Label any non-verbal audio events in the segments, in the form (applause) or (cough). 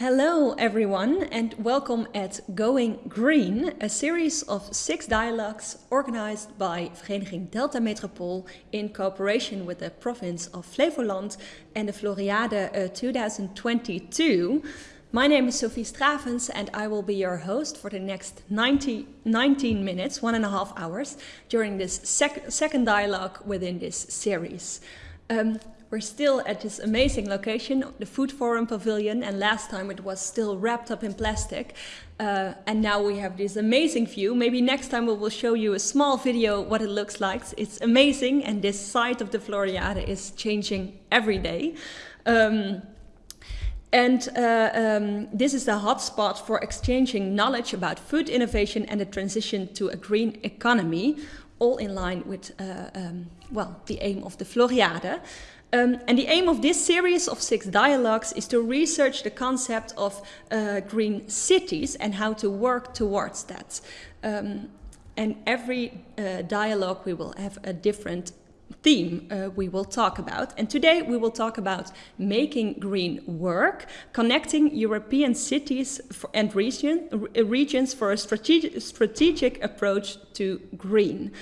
Hello, everyone, and welcome at Going Green, a series of six dialogues organized by Vereniging Delta Metropool in cooperation with the province of Flevoland and the Floriade uh, 2022. My name is Sophie Stravens, and I will be your host for the next 90, 19 minutes, one and a half hours, during this sec second dialogue within this series. Um, we're still at this amazing location, the Food Forum Pavilion, and last time it was still wrapped up in plastic. Uh, and now we have this amazing view. Maybe next time we will show you a small video what it looks like. It's amazing, and this side of the Floriade is changing every day. Um, and uh, um, this is the hotspot for exchanging knowledge about food innovation and the transition to a green economy, all in line with, uh, um, well, the aim of the Floriade. Um, and the aim of this series of six dialogues is to research the concept of uh, green cities and how to work towards that. Um, and every uh, dialogue we will have a different theme uh, we will talk about. And today we will talk about making green work, connecting European cities for, and region, regions for a strategic, strategic approach to green.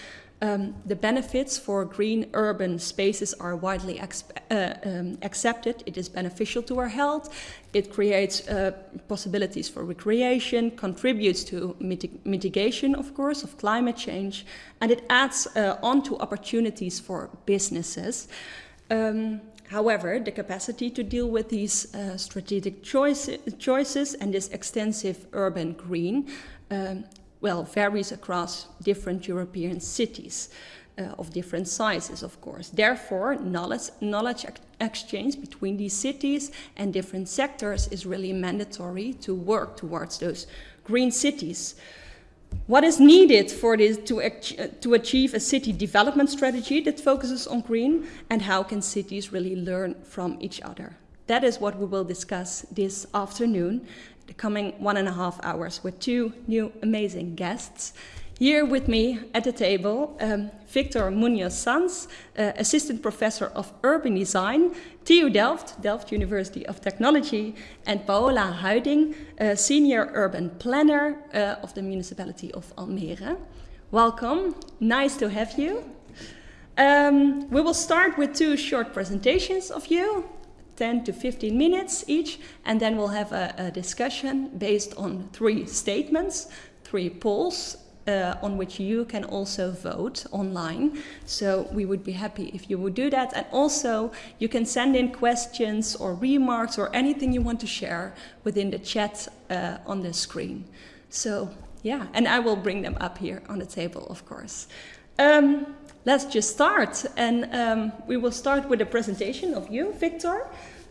Um, the benefits for green urban spaces are widely uh, um, accepted. It is beneficial to our health. It creates uh, possibilities for recreation, contributes to mitig mitigation, of course, of climate change, and it adds uh, on to opportunities for businesses. Um, However, the capacity to deal with these uh, strategic choice, choices and this extensive urban green um, well, varies across different European cities uh, of different sizes, of course. Therefore, knowledge, knowledge exchange between these cities and different sectors is really mandatory to work towards those green cities. What is needed for this to, to achieve a city development strategy that focuses on green and how can cities really learn from each other? That is what we will discuss this afternoon the coming one and a half hours with two new amazing guests. Here with me at the table, um, Victor Munoz Sanz, uh, Assistant Professor of Urban Design, TU Delft, Delft University of Technology, and Paola Huiding, uh, Senior Urban Planner uh, of the Municipality of Almere. Welcome, nice to have you. Um, we will start with two short presentations of you. 10 to 15 minutes each, and then we'll have a, a discussion based on three statements, three polls, uh, on which you can also vote online. So we would be happy if you would do that. And also you can send in questions or remarks or anything you want to share within the chat uh, on the screen. So yeah, and I will bring them up here on the table, of course. Um, let's just start. And um, we will start with a presentation of you, Victor.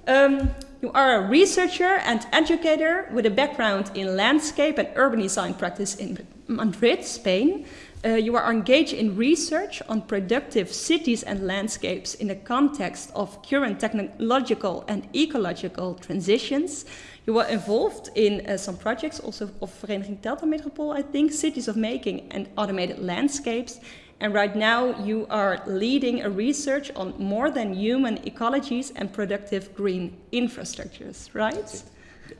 Um, you are a researcher and educator with a background in landscape and urban design practice in Madrid, Spain. Uh, you are engaged in research on productive cities and landscapes in the context of current technological and ecological transitions. You were involved in uh, some projects also of Vereniging Delta Metropool, I think, Cities of Making and Automated Landscapes. And right now you are leading a research on more than human ecologies and productive green infrastructures, right? That's it.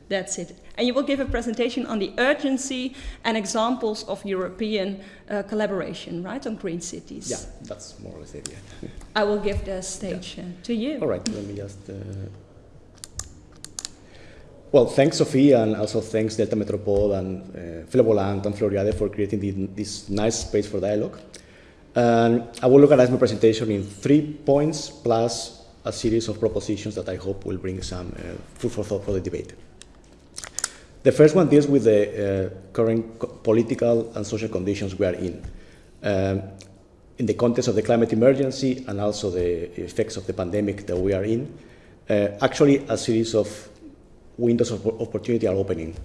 That's it. And you will give a presentation on the urgency and examples of European uh, collaboration, right, on green cities. Yeah, that's more or less it, yeah. I will give the stage yeah. uh, to you. All right, let me just... Uh... Well, thanks, Sophie, and also thanks Delta Metropool and uh, Flevoland and Floriade for creating the, this nice space for dialogue. And I will organize my presentation in three points plus a series of propositions that I hope will bring some uh, food for thought for the debate. The first one deals with the uh, current political and social conditions we are in. Um, in the context of the climate emergency and also the effects of the pandemic that we are in, uh, actually a series of windows of opportunity are opening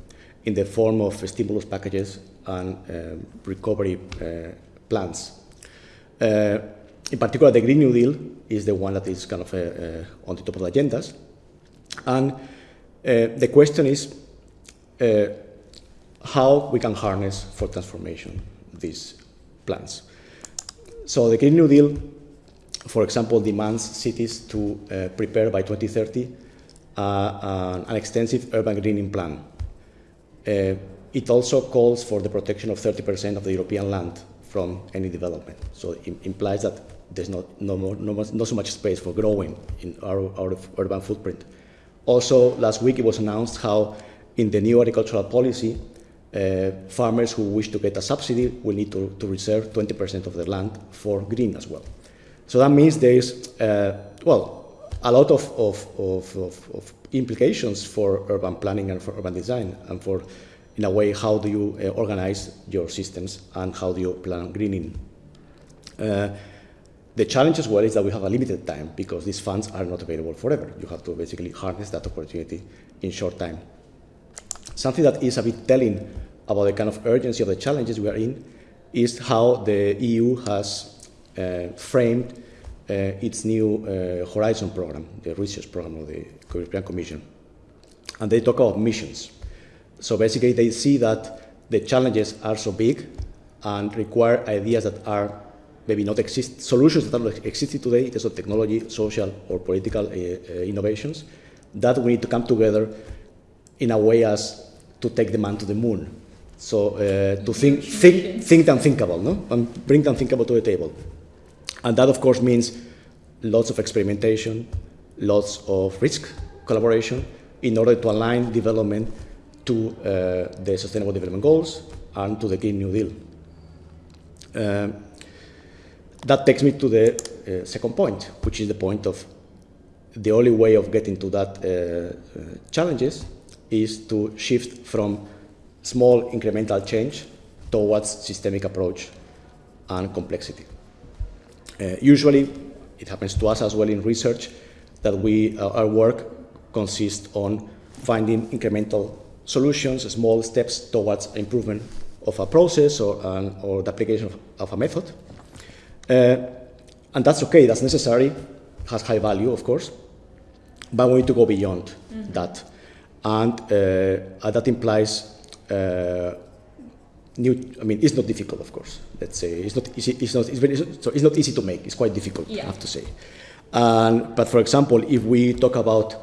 in the form of stimulus packages and um, recovery uh, plans in particular, the Green New Deal is the one that is kind of uh, uh, on the top of the agendas. And the question is how we can harness for transformation these plans. So the Green New Deal, for example, demands cities to uh, prepare by 2030 uh, an extensive urban greening plan. Uh, it also calls for the protection of 30% of the European land from any development. So it implies that there's not, no, more, no, not so much space for growing in our, our urban footprint. Also, last week it was announced how in the new agricultural policy, uh, farmers who wish to get a subsidy will need to, to reserve 20% of their land for green as well. So that means there is, uh, well, a lot of, of, of, of, implications for urban planning and for urban design and for, in a way, how do you uh, organize your systems and how do you plan greening. Uh, the challenge as well is that we have a limited time because these funds are not available forever. You have to basically harness that opportunity in short time. Something that is a bit telling about the kind of urgency of the challenges we are in is how the EU has uh, framed uh, its new uh, Horizon program, the research program of the European Commission. And they talk about missions. So basically they see that the challenges are so big and require ideas that are maybe not exist, solutions that are not existing today in terms of technology, social or political uh, uh, innovations, that we need to come together in a way as to take the man to the moon. So uh, to think, think, think the unthinkable, no? And bring the unthinkable to the table. And that, of course, means lots of experimentation, lots of risk collaboration in order to align development to uh, the Sustainable Development Goals and to the Green New Deal. Uh, that takes me to the uh, second point, which is the point of the only way of getting to that uh, uh, challenges is to shift from small incremental change towards systemic approach and complexity. Uh, usually, it happens to us as well in research that we, uh, our work consists on finding incremental solutions, small steps towards improvement of a process or, or the application of, of a method. Uh, and that's okay, that's necessary, has high value, of course, but we need to go beyond mm -hmm. that. And uh, that implies uh, new, I mean, it's not difficult, of course. Let's say it's not easy. It's not. It's very. So it's not easy to make. It's quite difficult. Yeah. I have to say. And, but for example, if we talk about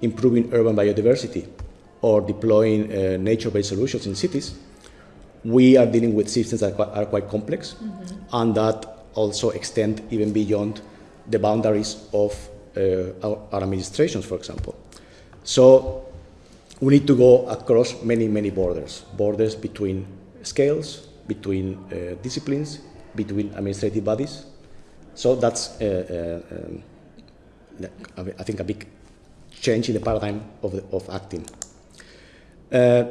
improving urban biodiversity or deploying uh, nature-based solutions in cities, we are dealing with systems that are quite complex mm -hmm. and that also extend even beyond the boundaries of uh, our, our, administrations, for example. So we need to go across many, many borders, borders between scales, between uh, disciplines, between administrative bodies. So that's, uh, uh um, I think, a big change in the paradigm of, the, of acting. Uh,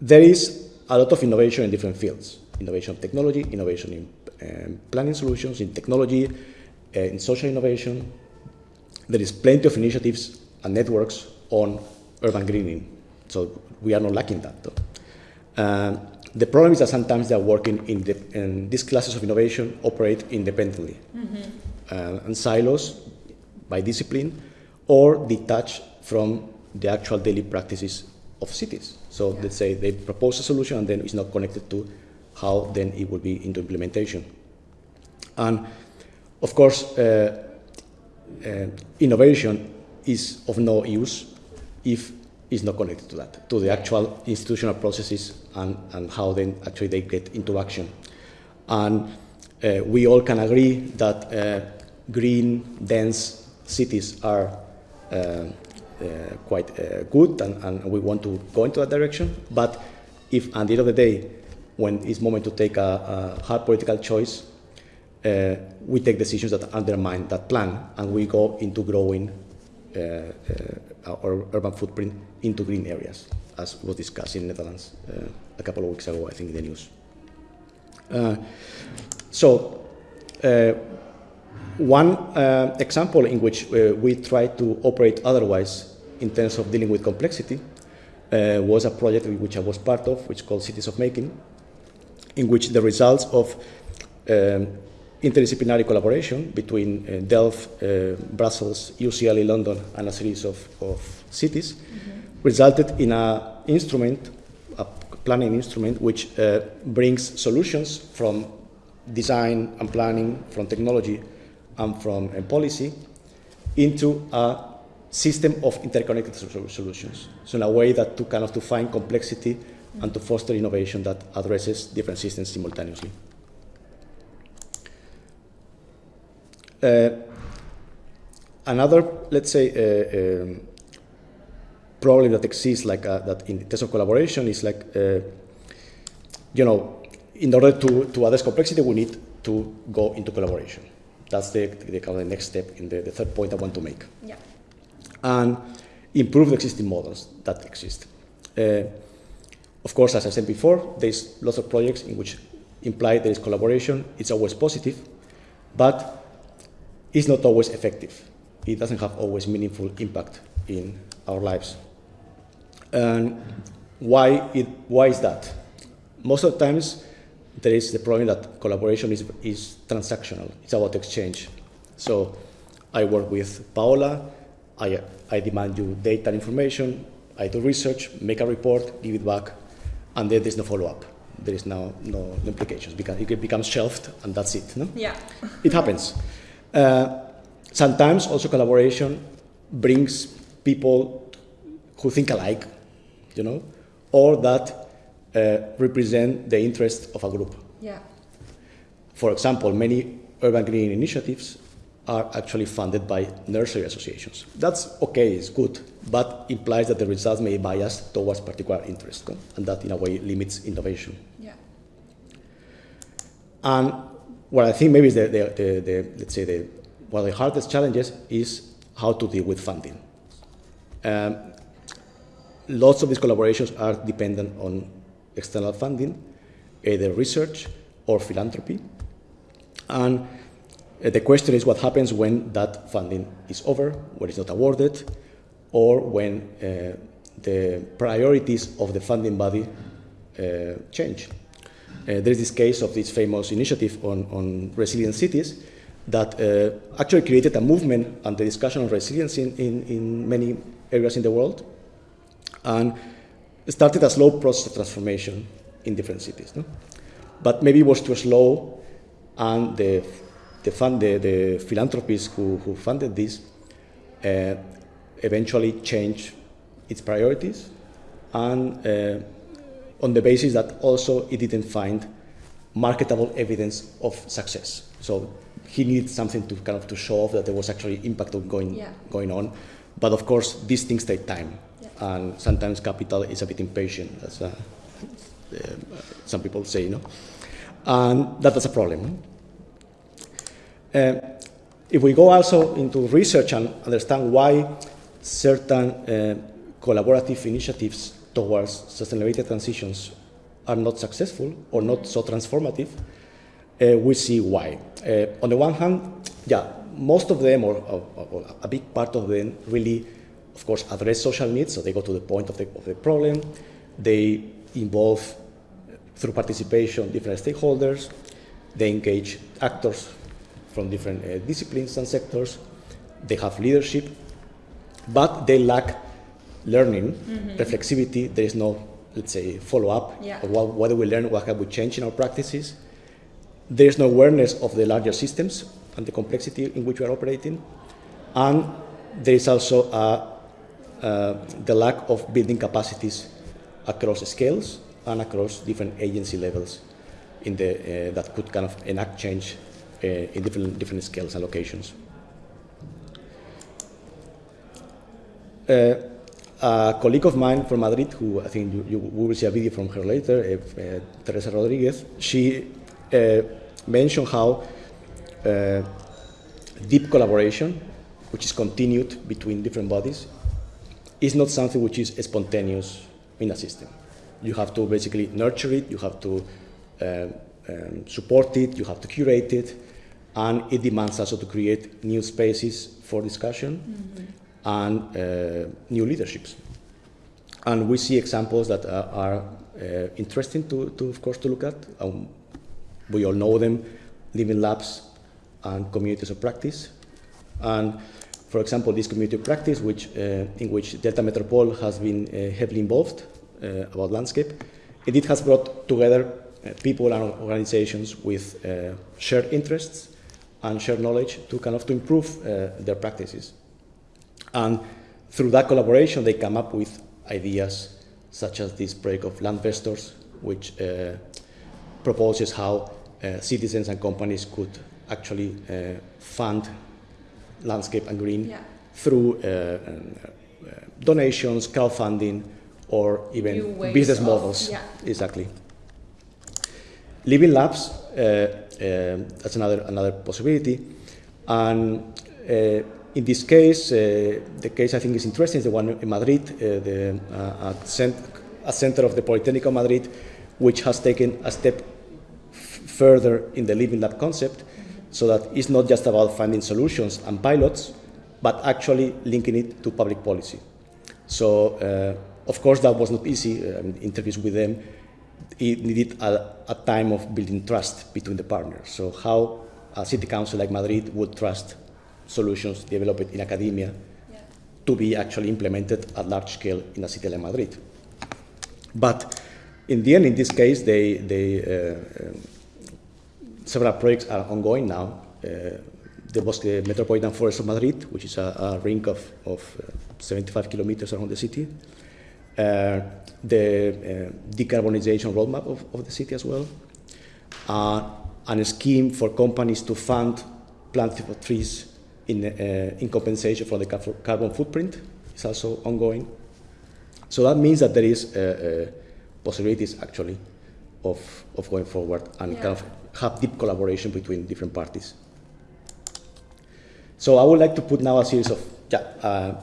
there is a lot of innovation in different fields. Innovation of technology, innovation in um, planning solutions, in technology, uh, in social innovation. There is plenty of initiatives and networks on urban greening. So we are not lacking that. Though. Um, the problem is that sometimes they are working in, the, in these classes of innovation operate independently mm -hmm. uh, and silos by discipline or detached from the actual daily practices of cities. So yeah. let's say they propose a solution and then it's not connected to how then it will be into implementation. And of course, uh, uh, innovation is of no use if it's not connected to that, to the actual institutional processes and, and how then actually they get into action. And uh, we all can agree that uh, green, dense cities are uh, uh, quite good and, and we want to go into that direction. But if at the end of the day, when it's moment to take a, a hard political choice, uh, we take decisions that undermine that plan and we go into growing uh, uh, our urban footprint into green areas, as was discussed in Netherlands uh, a couple of weeks ago, I think, in the news. Uh, so, uh, one example in which we try to operate otherwise in terms of dealing with complexity was a project which I was part of, which is called Cities of Making, in which the results of um, interdisciplinary collaboration between uh, Delft, uh, Brussels, UCL London, and a series of, of cities mm -hmm. resulted in an instrument, a planning instrument, which uh, brings solutions from design and planning, from technology, and from uh, policy into a system of interconnected solutions. So in a way that to kind of to find complexity and to foster innovation that addresses different systems simultaneously. Uh, another, let's say, uh, um, problem that exists like uh, that in terms of collaboration is like, uh, you know, in order to, to address complexity, we need to go into collaboration. That's the, the, kind of the next step in the, the third point I want to make. Yeah and improve the existing models that exist. Uh, of course, as I said before, there's lots of projects in which imply there is collaboration. It's always positive, but it's not always effective. It doesn't have always meaningful impact in our lives. And why, it, why is that? Most of the times, there is the problem that collaboration is, is transactional. It's about exchange. So I work with Paola, I, I demand you data and information, I do research, make a report, give it back, and then there's no follow-up. There is no, no implications because it becomes shelved and that's it. No? Yeah. it happens. Uh, sometimes also collaboration brings people who think alike, you know, or that represent the interest of a group. Yeah. For example, many urban green initiatives are actually funded by nursery associations. That's okay, it's good, but implies that the results may bias towards particular interests, and that in a way limits innovation. Yeah. And what I think maybe is the, the, the, the let's say, the, one of the hardest challenges is how to deal with funding. Um, lots of these collaborations are dependent on external funding, either research or philanthropy. And uh, the question is what happens when that funding is over, when it's not awarded, or when uh, the priorities of the funding body uh, change. Uh, there's this case of this famous initiative on, on resilient cities that uh, actually created a movement and the discussion on resilience in, in, in many areas in the world and started a slow process of transformation in different cities. No? But maybe it was too slow and the the, fund, the, the philanthropists who, who funded this uh, eventually changed its priorities and uh, on the basis that also it didn't find marketable evidence of success. So he needed something to kind of to show off that there was actually impact going, yeah. going on. But of course, these things take time. And sometimes capital is a bit impatient, as uh, uh some people say, you know. And that is a problem. Uh, if we go also into research and understand why certain uh, collaborative initiatives towards sustainability transitions are not successful or not so transformative, uh, we see why. Uh, on the one hand, yeah, most of them, or, or, or, a big part of them, really, of course, address social needs, so they go to the point of the, of the problem. They involve, through participation, different stakeholders. They engage actors from different uh, disciplines and sectors. They have leadership, but they lack learning, mm -hmm. reflexivity. There is no, let's say, follow-up. Yeah. What, what do we learn? What have we changed in our practices? There is no awareness of the larger systems and the complexity in which we are operating. And there is also a, the lack of building capacities across scales and across different agency levels in the, uh, that could kind of enact change uh, in different, different scales and locations. Uh, a colleague of mine from Madrid, who I think you, you will see a video from her later, uh, uh Teresa Rodriguez, she uh, mentioned how uh, deep collaboration, which is continued between different bodies, is not something which is spontaneous in a system. You have to basically nurture it, you have to um, support it, you have to curate it, and it demands also to create new spaces for discussion mm -hmm. and uh, new leaderships. And we see examples that are, are uh, interesting to, to, of course, to look at. Um, we all know them, living labs and communities of practice. And for example, this community practice, which, uh, in which Delta Metropool has been uh, heavily involved uh, about landscape, and it has brought together people and organizations with shared interests and shared knowledge to kind of to improve their practices. And through that collaboration, they come up with ideas such as this project of Landvestors, which uh, proposes how uh, citizens and companies could actually uh, fund landscape and green Yeah. through uh, um, uh, donations, crowdfunding, or even business of- models. yeah. Exactly. Living labs, uh, uh, that's another, another possibility. And uh, in this case, uh, the case I think is interesting is the one in Madrid, uh, the, uh, a, cent- a center of the Polytechnic of Madrid, which has taken a step f- further in the living lab concept, so that it's not just about finding solutions and pilots, but actually linking it to public policy. So, uh, of course, that was not easy. Uh, interviews with them, it needed a, a time of building trust between the partners. So, how a city council like Madrid would trust solutions developed in academia Yeah. to be actually implemented at large scale in a city like Madrid. But in the end, in this case, they, they, uh, um, several projects are ongoing now. Uh, there was the Metropolitan Forest of Madrid, which is a, a ring of, of uh, 75 kilometers around the city. Uh, the uh, decarbonization roadmap of, of the city as well. Uh, and a scheme for companies to fund planting of trees in, uh, in compensation for the carbon footprint is also ongoing. So that means that there is uh, uh, possibilities actually of, of going forward and Yeah. kind of have deep collaboration between different parties. So I would like to put now a series of yeah, uh,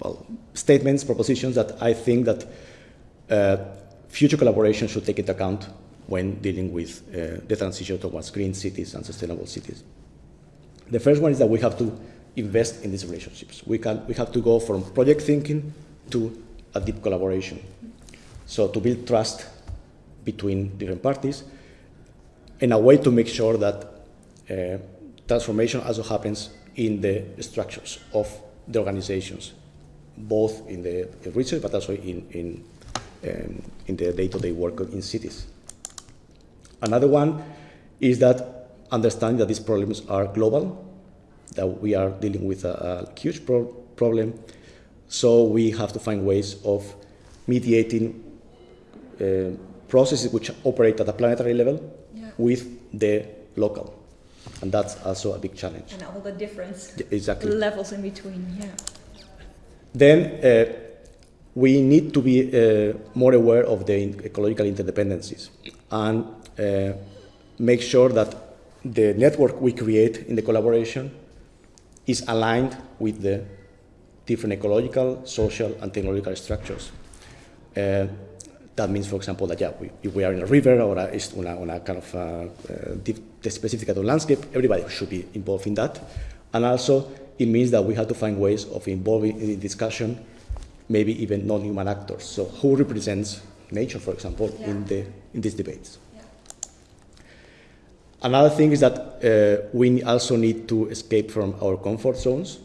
well, statements, propositions that I think that uh, future collaboration should take into account when dealing with uh, the transition towards green cities and sustainable cities. The first one is that we have to invest in these relationships. We, can, we have to go from project thinking to a deep collaboration. So to build trust between different parties in a way to make sure that uh, transformation also happens in the structures of the organizations, both in the research but also in, in, um, in the day-to-day work in cities. Another one is that understanding that these problems are global, that we are dealing with a, a huge pro- problem, so we have to find ways of mediating uh, processes which operate at a planetary level. With the local. And that's also a big challenge. And all the different Exactly. levels in between, yeah. Then uh, we need to be uh, more aware of the in- ecological interdependencies and uh, make sure that the network we create in the collaboration is aligned with the different ecological, social, and technological structures. Uh, that means, for example, that yeah, we, if we are in a river or a, on, a, on a kind of uh, uh, dif- specific kind of landscape, everybody should be involved in that. And also, it means that we have to find ways of involving in the discussion, maybe even non-human actors. So, who represents nature, for example, in Yeah. the in these debates? Yeah. Another thing is that uh, we also need to escape from our comfort zones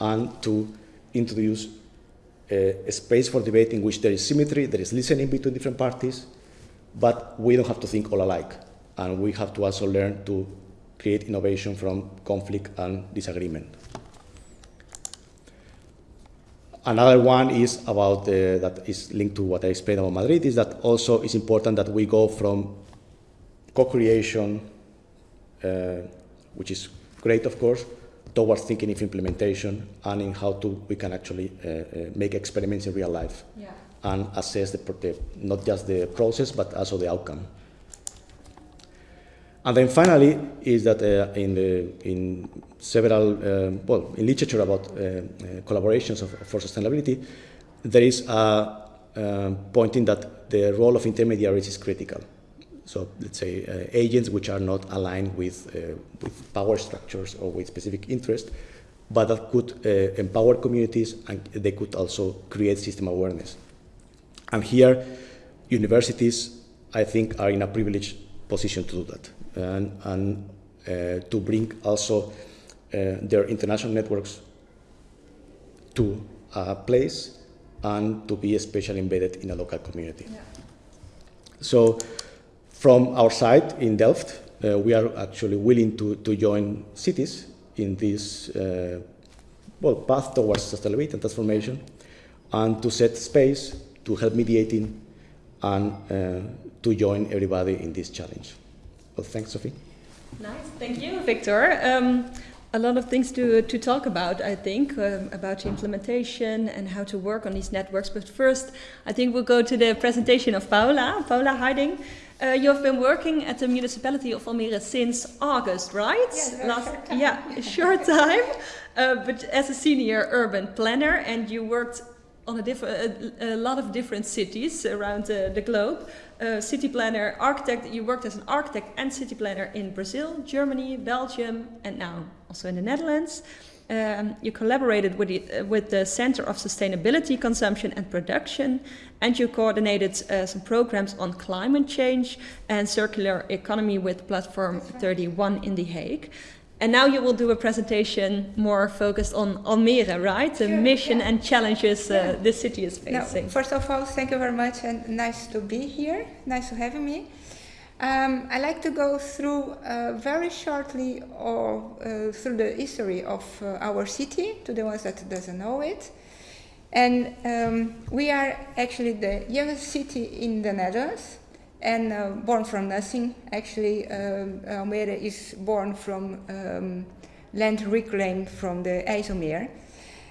and to introduce uh, a space for debate in which there is symmetry, there is listening between different parties, but we don't have to think all alike. And we have to also learn to create innovation from conflict and disagreement. Another one is about uh, that is linked to what I explained about Madrid is that also it's important that we go from co-creation, uh, which is great, of course, towards thinking of implementation and in how to we can actually uh, uh, make experiments in real life Yeah. and assess the, the not just the process but also the outcome. And then finally is that uh, in the in several um, well in literature about uh, uh, collaborations of, for sustainability, there is a um, pointing that the role of intermediaries is critical. So let's say uh, agents which are not aligned with uh, with power structures or with specific interest, but that could uh, empower communities and they could also create system awareness. And here, universities, I think, are in a privileged position to do that and, and uh, to bring also uh, their international networks to a place and to be especially embedded in a local community. Yeah. So, from our side in Delft, uh, we are actually willing to, to join cities in this uh, well, path towards sustainability and transformation, and to set space to help mediating and uh, to join everybody in this challenge. Well, thanks, Sophie. Nice, thank you, Victor. Um, a lot of things to, to talk about, I think, um, about implementation and how to work on these networks. But first, I think we'll go to the presentation of Paola. Paola Huiding, uh, you have been working at the municipality of Almere since August, right? Yes, Last, short time. Yeah, (laughs) a short time. Uh, but as a senior urban planner, and you worked on a, a, a, lot of different cities around uh, the globe. Uh, city planner, architect, you worked as an architect and city planner in Brazil, Germany, Belgium, and now also in the Netherlands. Um, you collaborated with the, uh, with the Center of Sustainability, Consumption and Production, and you coordinated uh, some programs on climate change and circular economy with Platform 31 in The Hague. And now you will do a presentation more focused on Almere, right? The sure, mission yeah. and challenges uh, yeah. the city is facing. No, first of all, thank you very much and nice to be here. Nice to have me. Um, I like to go through uh, very shortly or uh, through the history of uh, our city to the ones that doesn't know it. And um, we are actually the youngest city in the Netherlands and uh, born from nothing. Actually, um, Almere is born from um, land reclaimed from the IJsselmeer.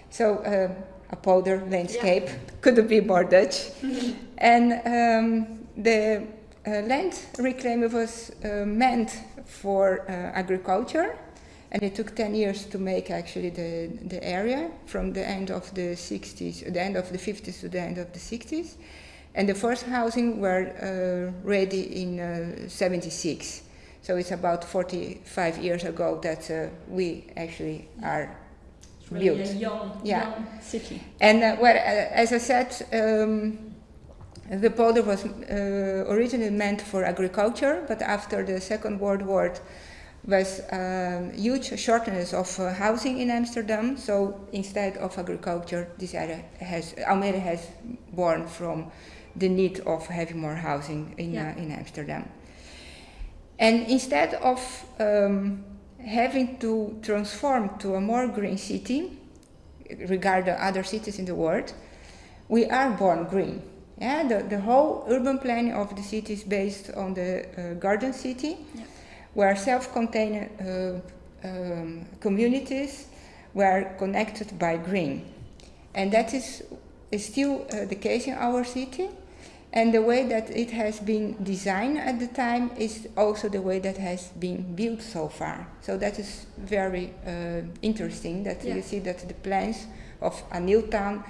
So uh, a polder landscape yeah. couldn't be more Dutch. (laughs) and um, the land reclaimed was uh, meant for uh, agriculture. And it took 10 years to make actually the, the area from the end of the 60s, the end of the 50s to the end of the 60s. And the first housing were uh, ready in uh, 76. So it's about 45 years ago that uh, we actually are it's really built. A young, yeah. young city. And uh, well, uh, as I said, um, the polder was uh, originally meant for agriculture, but after the Second World War, was um, huge shortness of uh, housing in Amsterdam. So instead of agriculture, this area has Almere has born from the need of having more housing in, yeah. uh, in Amsterdam. And instead of um, having to transform to a more green city, regard the other cities in the world, we are born green. Yeah, the, the whole urban planning of the city is based on the uh, garden city, yeah. where self-contained uh, um, communities were connected by green. And that is, is still uh, the case in our city. And the way that it has been designed at the time is also the way that has been built so far. So that is very uh, interesting that yeah. you see that the plans of a new town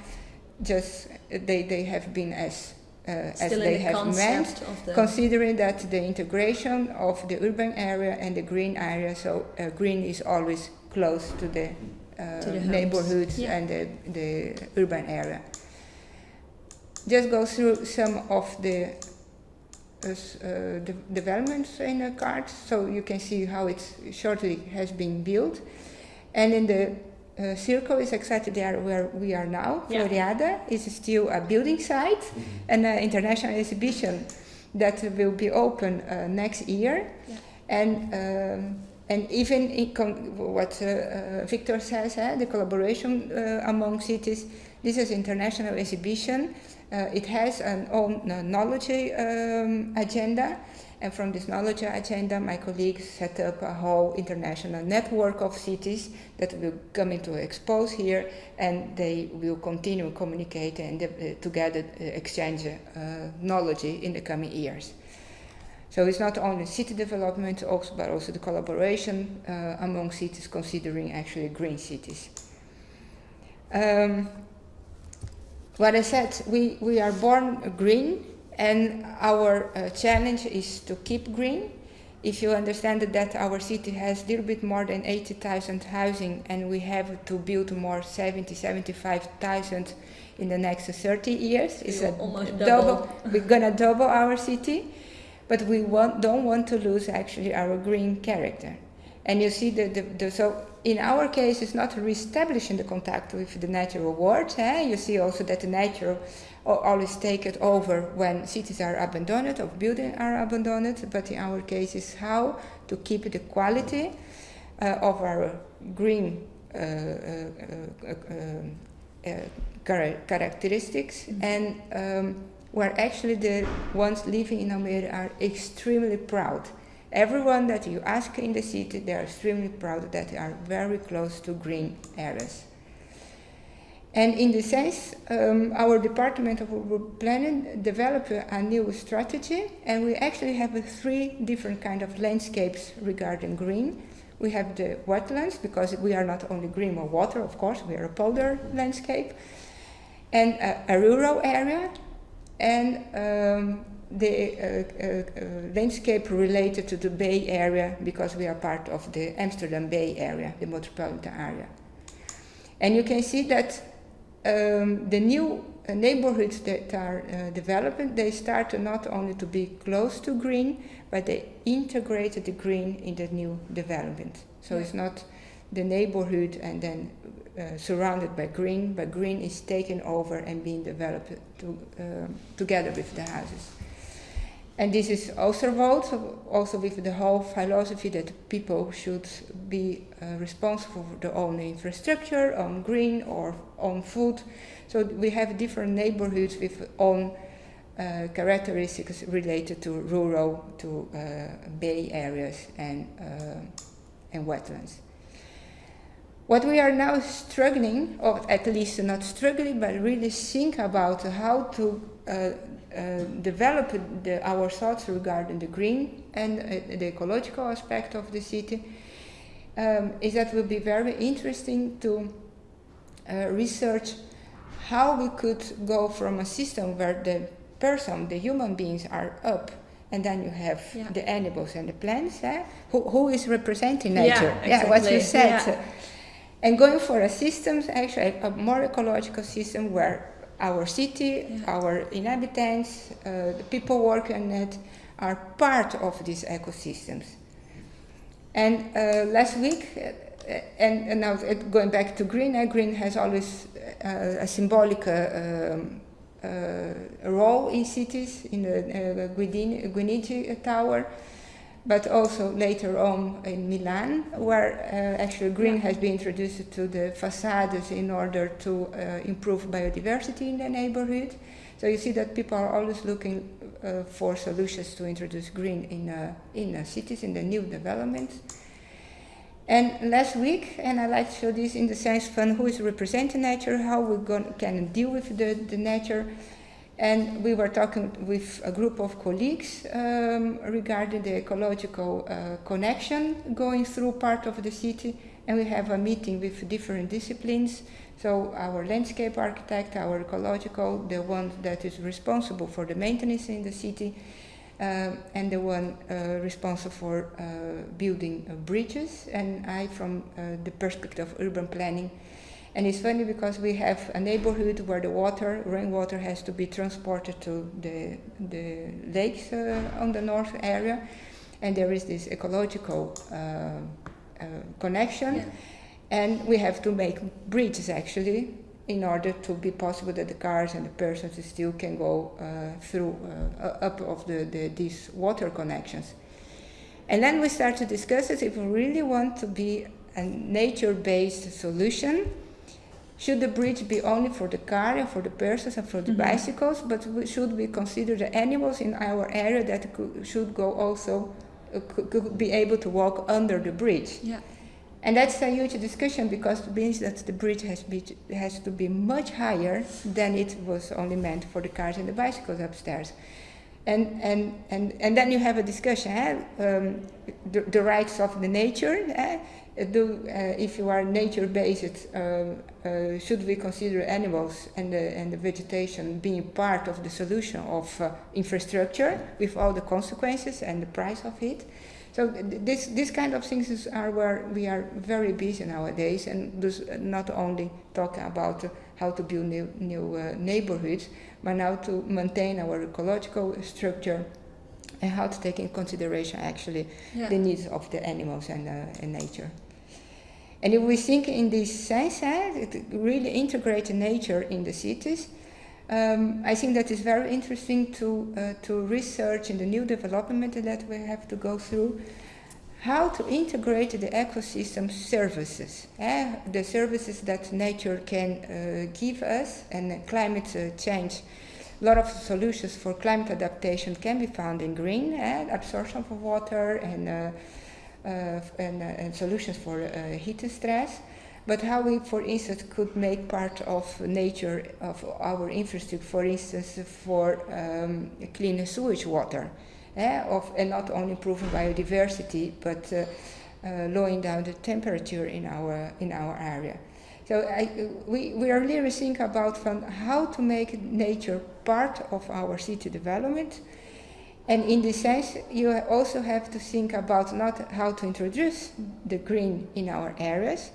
just they, they have been as uh, as they the have meant, considering that the integration of the urban area and the green area, so uh, green is always close to the, uh, to the neighborhoods yeah. and the, the urban area just go through some of the uh, de developments in the cards so you can see how it shortly has been built. And in the uh, circle is exactly there where we are now. Yeah. Floriade is still a building site mm -hmm. and an international exhibition that will be open uh, next year. Yeah. And um, and even what uh, uh, Victor says, eh, the collaboration uh, among cities, this is international exhibition uh, it has an own uh, knowledge um, agenda, and from this knowledge agenda, my colleagues set up a whole international network of cities that will come into expose here, and they will continue communicating and uh, together uh, exchange uh, knowledge in the coming years. So it's not only city development, also, but also the collaboration uh, among cities considering actually green cities. Um, what I said, we, we are born green and our uh, challenge is to keep green. If you understand that our city has a little bit more than 80,000 housing and we have to build more 70, 75,000 in the next 30 years, it's a almost double. double. we're gonna double our city, but we want, don't want to lose actually our green character. And you see that the, the so in our case, it's not re-establishing the contact with the natural world. Eh? You see also that the nature always take it over when cities are abandoned or buildings are abandoned. But in our case, is how to keep the quality uh, of our green uh, uh, uh, char characteristics, mm -hmm. and um, where actually the ones living in Almere are extremely proud. Everyone that you ask in the city, they are extremely proud that they are very close to green areas. And in this sense, um, our Department of Urban Planning developed a new strategy, and we actually have three different kind of landscapes regarding green. We have the wetlands, because we are not only green or water, of course, we are a polder landscape, and a, a rural area, and um, the uh, uh, uh, landscape related to the Bay Area, because we are part of the Amsterdam Bay Area, the metropolitan area. And you can see that um, the new uh, neighborhoods that are uh, developing, they start not only to be close to green, but they integrated the green in the new development. So yeah. it's not the neighborhood and then uh, surrounded by green, but green is taken over and being developed to, um, together with the houses. And this is Oosterwold, also with the whole philosophy that people should be uh, responsible for their own infrastructure, own green or own food. So we have different neighborhoods with own uh, characteristics related to rural, to uh, bay areas and, uh, and wetlands. What we are now struggling, or at least not struggling, but really think about how to uh, develop the, our thoughts regarding the green and uh, the ecological aspect of the city um, is that will be very interesting to uh, research how we could go from a system where the person, the human beings are up and then you have yeah. the animals and the plants, eh? who, who is representing nature? Yeah, exactly. yeah what you said. Yeah. And going for a system, actually a more ecological system where our city, yeah. our inhabitants, uh, the people working on it are part of these ecosystems. And uh, last week, uh, and, and, now going back to green, uh, green has always uh, a symbolic uh, um, role in cities, in the uh, Guinigi Tower, but also later on in Milan, where uh, actually green has been introduced to the facades in order to uh, improve biodiversity in the neighborhood. So you see that people are always looking uh, for solutions to introduce green in, uh, in cities, in the new developments. And last week, and I like to show this in the science fund, who is representing nature, how we can deal with the, the nature, and we were talking with a group of colleagues um, regarding the ecological uh, connection going through part of the city. And we have a meeting with different disciplines. So our landscape architect, our ecological, the one that is responsible for the maintenance in the city, uh, and the one uh, responsible for uh, building bridges. And I, from uh, the perspective of urban planning, and it's funny because we have a neighborhood where the water, rainwater, has to be transported to the, the lakes uh, on the north area. And there is this ecological uh, uh, connection. Yeah. And we have to make bridges actually in order to be possible that the cars and the persons still can go uh, through uh, up of the, the, these water connections. And then we start to discuss it if we really want to be a nature-based solution should the bridge be only for the car and for the persons and for the mm -hmm. bicycles, but we, should we consider the animals in our area that could, should go also, uh, could, could, be able to walk under the bridge? Yeah. And that's a huge discussion because it means that the bridge has, be, has to be much higher than it was only meant for the cars and the bicycles upstairs. And, and, and, and then you have a discussion, eh? um, the, the, rights of the nature, eh? Do, uh, if you are nature-based, um, uh, should we consider animals and the, and the vegetation being part of the solution of uh, infrastructure with all the consequences and the price of it? So this, this kind of things are where we are very busy nowadays and not only talking about how to build new, new uh, neighborhoods, but now to maintain our ecological structure and how to take in consideration actually yeah. the needs of the animals and, uh, and nature. And if we think in this sense, eh, really integrate nature in the cities, um, I think that is very interesting to, uh, to research in the new development that we have to go through, how to integrate the ecosystem services, eh? the services that nature can uh, give us, and climate uh, change. A lot of solutions for climate adaptation can be found in green, eh? absorption of water and, uh, and, uh, and, solutions for uh, heat stress. But how we, for instance, could make part of nature, of our infrastructure, for instance, for um, clean sewage water eh, of, and not only improving biodiversity, but uh, uh, lowering down the temperature in our, in our area. So I, we, we are really thinking about how to make nature part of our city development. And in this sense, you also have to think about not how to introduce the green in our areas,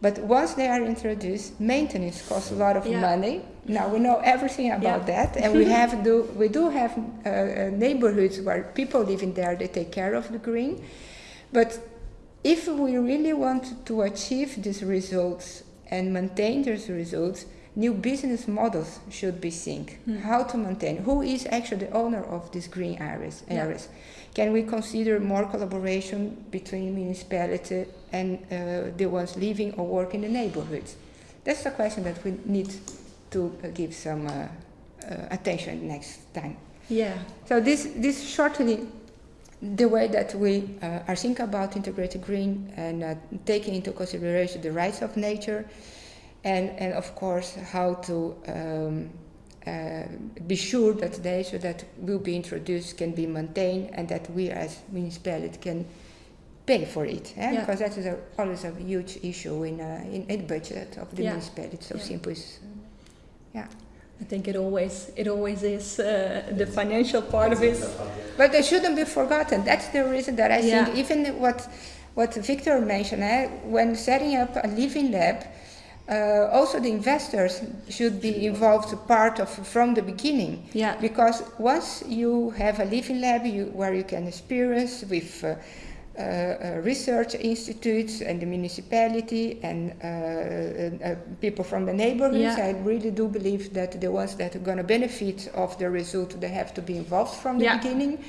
but once they are introduced, maintenance costs a lot of yeah. money. Now we know everything about yeah. that, and we have do we do have uh, uh, neighborhoods where people living there they take care of the green. But if we really want to achieve these results and maintain these results, new business models should be seen. Mm. How to maintain? Who is actually the owner of these green areas? areas? Yeah. Can we consider more collaboration between municipality and uh, the ones living or work in the neighborhoods? That's a question that we need to uh, give some uh, uh attention next time. Yeah. So this, this shortly the way that we uh, are thinking about integrated green and uh, taking into consideration the rights of nature and, and of course how to um, uh, be sure that the nature that will be introduced can be maintained and that we as municipality can pay for it eh? yeah. because that is a, always a huge issue in, uh, in, in budget of the yeah. municipality so yeah. simple is yeah I think it always it always is uh, the financial part of it. But it shouldn't be forgotten. That's the reason that I yeah. think even what what Victor mentioned, eh, when setting up a living lab, uh, also the investors should be involved part of from the beginning. Yeah. Because once you have a living lab you, where you can experience with uh, uh, uh, research institutes and the municipality and uh, uh, people from the neighborhoods. Yeah. I really do believe that the ones that are going to benefit of the result, they have to be involved from the yeah. beginning.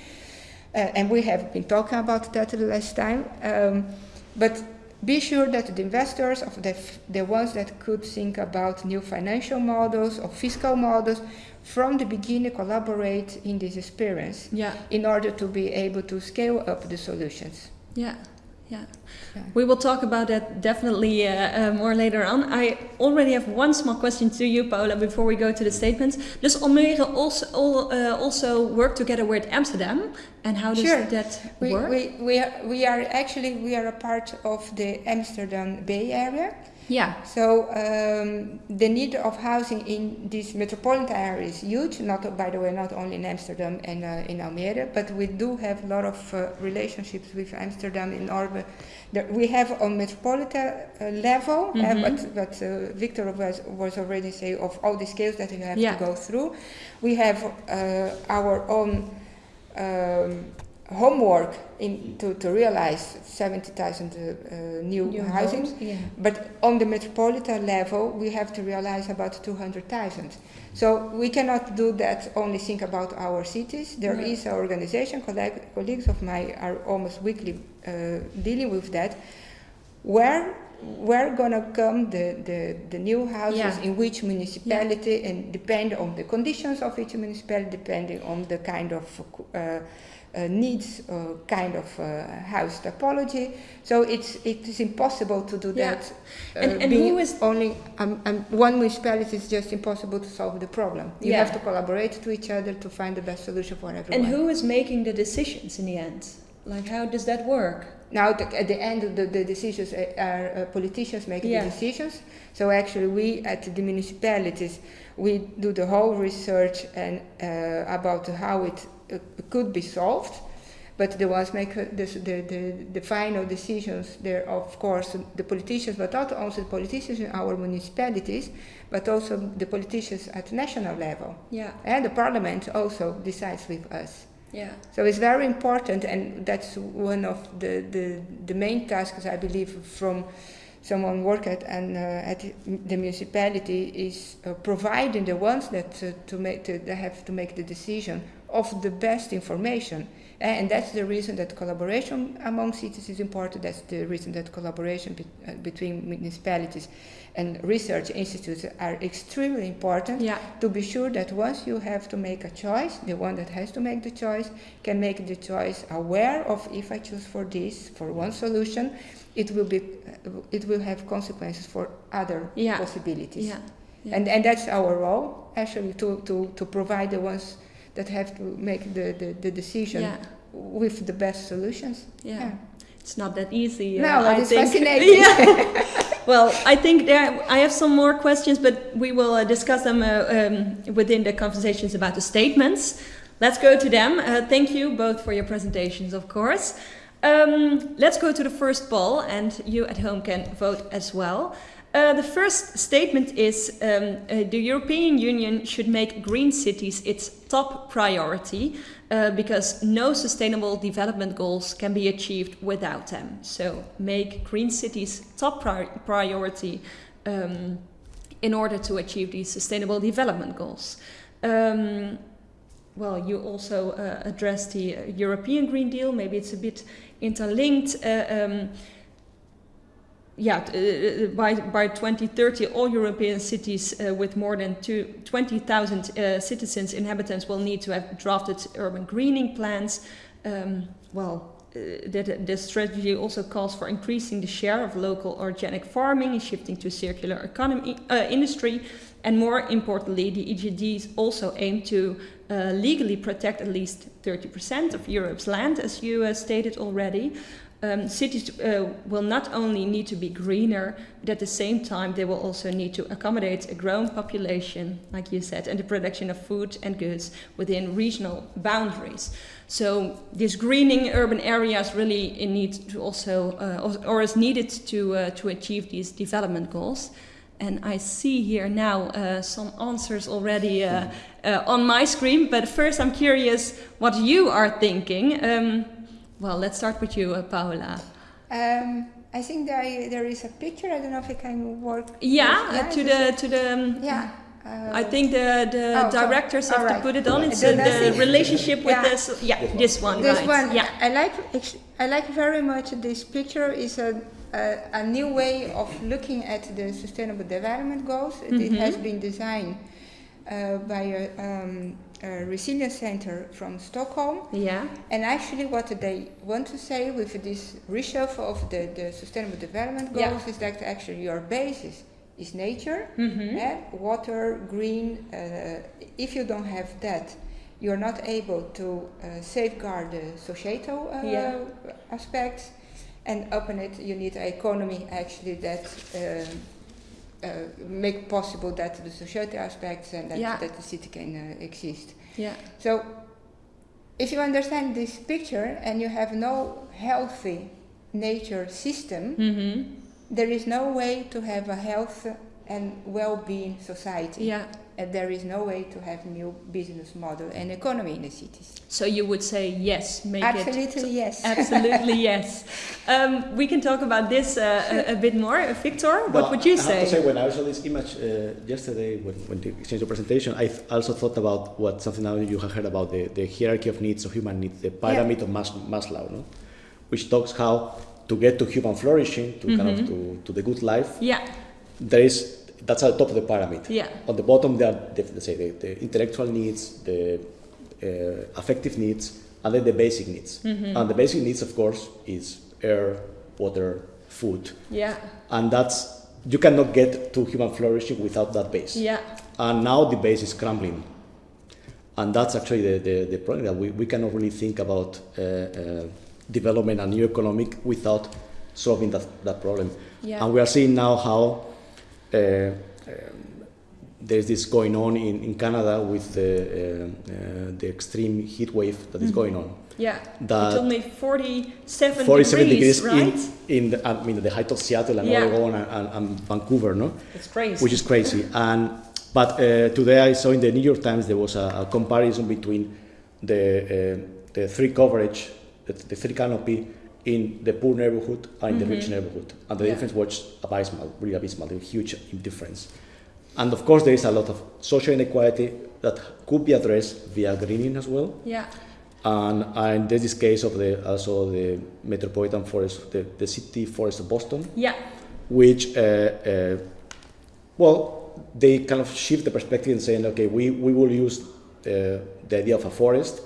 and we have been talking about that the last time. Um, but be sure that the investors, of the, the ones that could think about new financial models or fiscal models, from the beginning collaborate in this experience yeah. in order to be able to scale up the solutions. Yeah. Yeah. yeah. We will talk about that definitely uh, uh, more later on. I already have one small question to you, Paola, before we go to the statements. Does Almere also, all, uh, also work together with Amsterdam? And how does sure. that we, work? We, we, are, we are actually we are a part of the Amsterdam Bay Area. Yeah. So um, the need of housing in this metropolitan area is huge. Not by the way, not only in Amsterdam and uh, in Almere, but we do have a lot of uh, relationships with Amsterdam in order. That we have on metropolitan uh, level, mm -hmm. but, but uh, Victor was, was already saying of all the scales that you have yeah. to go through. We have uh, our own. Um, homework in, to, to realize 70,000 uh, new, new housing. Yeah. But on the metropolitan level, we have to realize about 200,000. So we cannot do that only think about our cities. There right. is an organization, colleague, colleagues of mine are almost weekly uh, dealing with that, where where gonna come the, the, the new houses yeah. in which municipality yeah. and depend on the conditions of each municipality, depending on the kind of uh, uh, needs a kind of uh, house topology. So it's it is impossible to do yeah. that. Uh, and, and who is only um, um, one municipality is just impossible to solve the problem. You yeah. have to collaborate to each other to find the best solution for everyone. And who is making the decisions in the end? Like how does that work? Now the, at the end, the, the decisions are uh, politicians making yeah. the decisions. So actually, we at the municipalities we do the whole research and uh, about how it could be solved, but the ones make the, the, the, the, final decisions, they're of course the politicians, but not also the politicians in our municipalities, but also the politicians at national level. Yeah. And the parliament also decides with us. Yeah. So it's very important, and that's one of the, the, the main tasks, I believe, from someone work at and uh, at the municipality is uh, providing the ones that uh, to make to, they have to make the decision of the best information. And that's the reason that collaboration among cities is important. That's the reason that collaboration be, uh, between municipalities and research institutes are extremely important Yeah. to be sure that once you have to make a choice, the one that has to make the choice can make the choice aware of if I choose for this, for one solution, it will be, uh, it will have consequences for other Yeah. possibilities. Yeah. And, and that's our role, actually, to, to, to provide the ones that have to make the, the, the decision Yeah. with the best solutions. Yeah. It's not that easy. No, uh, but I it's think. fascinating. (laughs) Yeah. (laughs) well, I think there. I have some more questions, but we will uh, discuss them uh, um, within the conversations about the statements. Let's go to them. Uh, thank you both for your presentations, of course. Um, let's go to the first poll, and you at home can vote as well. Uh, the first statement is um, uh, the European Union should make green cities its top priority uh, because no sustainable development goals can be achieved without them. So, make green cities top pri- priority um, in order to achieve these sustainable development goals. Um, well, you also uh, addressed the uh, European Green Deal. Maybe it's a bit interlinked. Uh, um, yeah, uh, by, by 2030, all European cities uh, with more than two- 20,000 uh, citizens, inhabitants, will need to have drafted urban greening plans. Um, well, uh, that the strategy also calls for increasing the share of local organic farming and shifting to circular economy uh, industry. And more importantly, the EGDs also aim to uh, legally protect at least 30% of Europe's land, as you uh, stated already. Um, cities uh, will not only need to be greener, but at the same time, they will also need to accommodate a growing population, like you said, and the production of food and goods within regional boundaries. So, this greening urban areas really need to also, uh, or is needed to uh, to achieve these development goals. And I see here now uh, some answers already uh, uh, on my screen. But first, I'm curious what you are thinking. Um, well, let's start with you, uh, Paola. Um, I think there, there is a picture. I don't know if it can work. Yeah, Yes, uh, to the to the. um, Yeah. uh, I think the the Oh, so- directors have all to put it on. It's The the relationship with Yeah. this. Yeah, this one. This right. one, Yeah. I like. I like very much. This picture is a, a a new way of looking at the Sustainable Development Goals. It Mhm. has been designed uh, by a, um, a resilience center from Stockholm. Yeah. And actually, what they want to say with this reshuffle of the, the Sustainable Development Yeah. Goals is that actually your basis is nature, Mm-hmm. eh, water, green. Uh, if you don't have that, you're not able to uh, safeguard the societal uh, Yeah. aspects. And open it, you need an economy actually that um, uh, make possible that the societal aspects and that, Yeah. that the city can uh, exist. Yeah. So, if you understand this picture and you have no healthy nature system, Mm-hmm. there is no way to have a health and well-being society. Yeah. And there is no way to have new business model and economy in the cities. So you would say yes, make it Absolutely yes. (laughs) Absolutely, yes. Um, we can talk about this uh, a, a bit more. Uh, Victor, what No, would you I have to say? say, when I saw this image uh, yesterday, when, when you exchanged the presentation, I also thought about what something now you have heard about the, the hierarchy of needs of human needs, the pyramid of Mas- Maslow, no? which talks how to get to human flourishing, to kind Mm-hmm. of to, to the good life, Yeah, there is that's at the top of the pyramid. yeah, On the bottom, there are the, let's say the, the intellectual needs, the uh, affective needs, and then the basic needs. Mm-hmm. And the basic needs, of course, is air, water, food, yeah, and that's you cannot get to human flourishing without that base. yeah, And now the base is crumbling, and that's actually the, the, the problem that we, we cannot really think about uh, uh, development and new economic without solving that, that problem. yeah. And we are seeing now how there's this going on in, in Canada with the, uh, uh, the extreme heat wave that is Mhm. going on. yeah. That told me 47, 47 degrees, degrees, right? in, in the, I mean, the height of Seattle and Yeah. Oregon and, and, and Vancouver, no? It's crazy. which is crazy. And but uh, today I saw in the New York Times there was a, a comparison between the uh, the three coverage, the, the three canopy in the poor neighborhood and in the rich Mhm. neighborhood, and the Yeah. difference was abysmal, really abysmal, a huge difference. And of course, there is a lot of social inequality, that could be addressed via greening as well. Yeah. And, and there's this case of the also the metropolitan forest, the, the city forest of Boston, Yeah. which uh, uh, well they kind of shift the perspective and saying, okay, we, we will use uh, the idea of a forest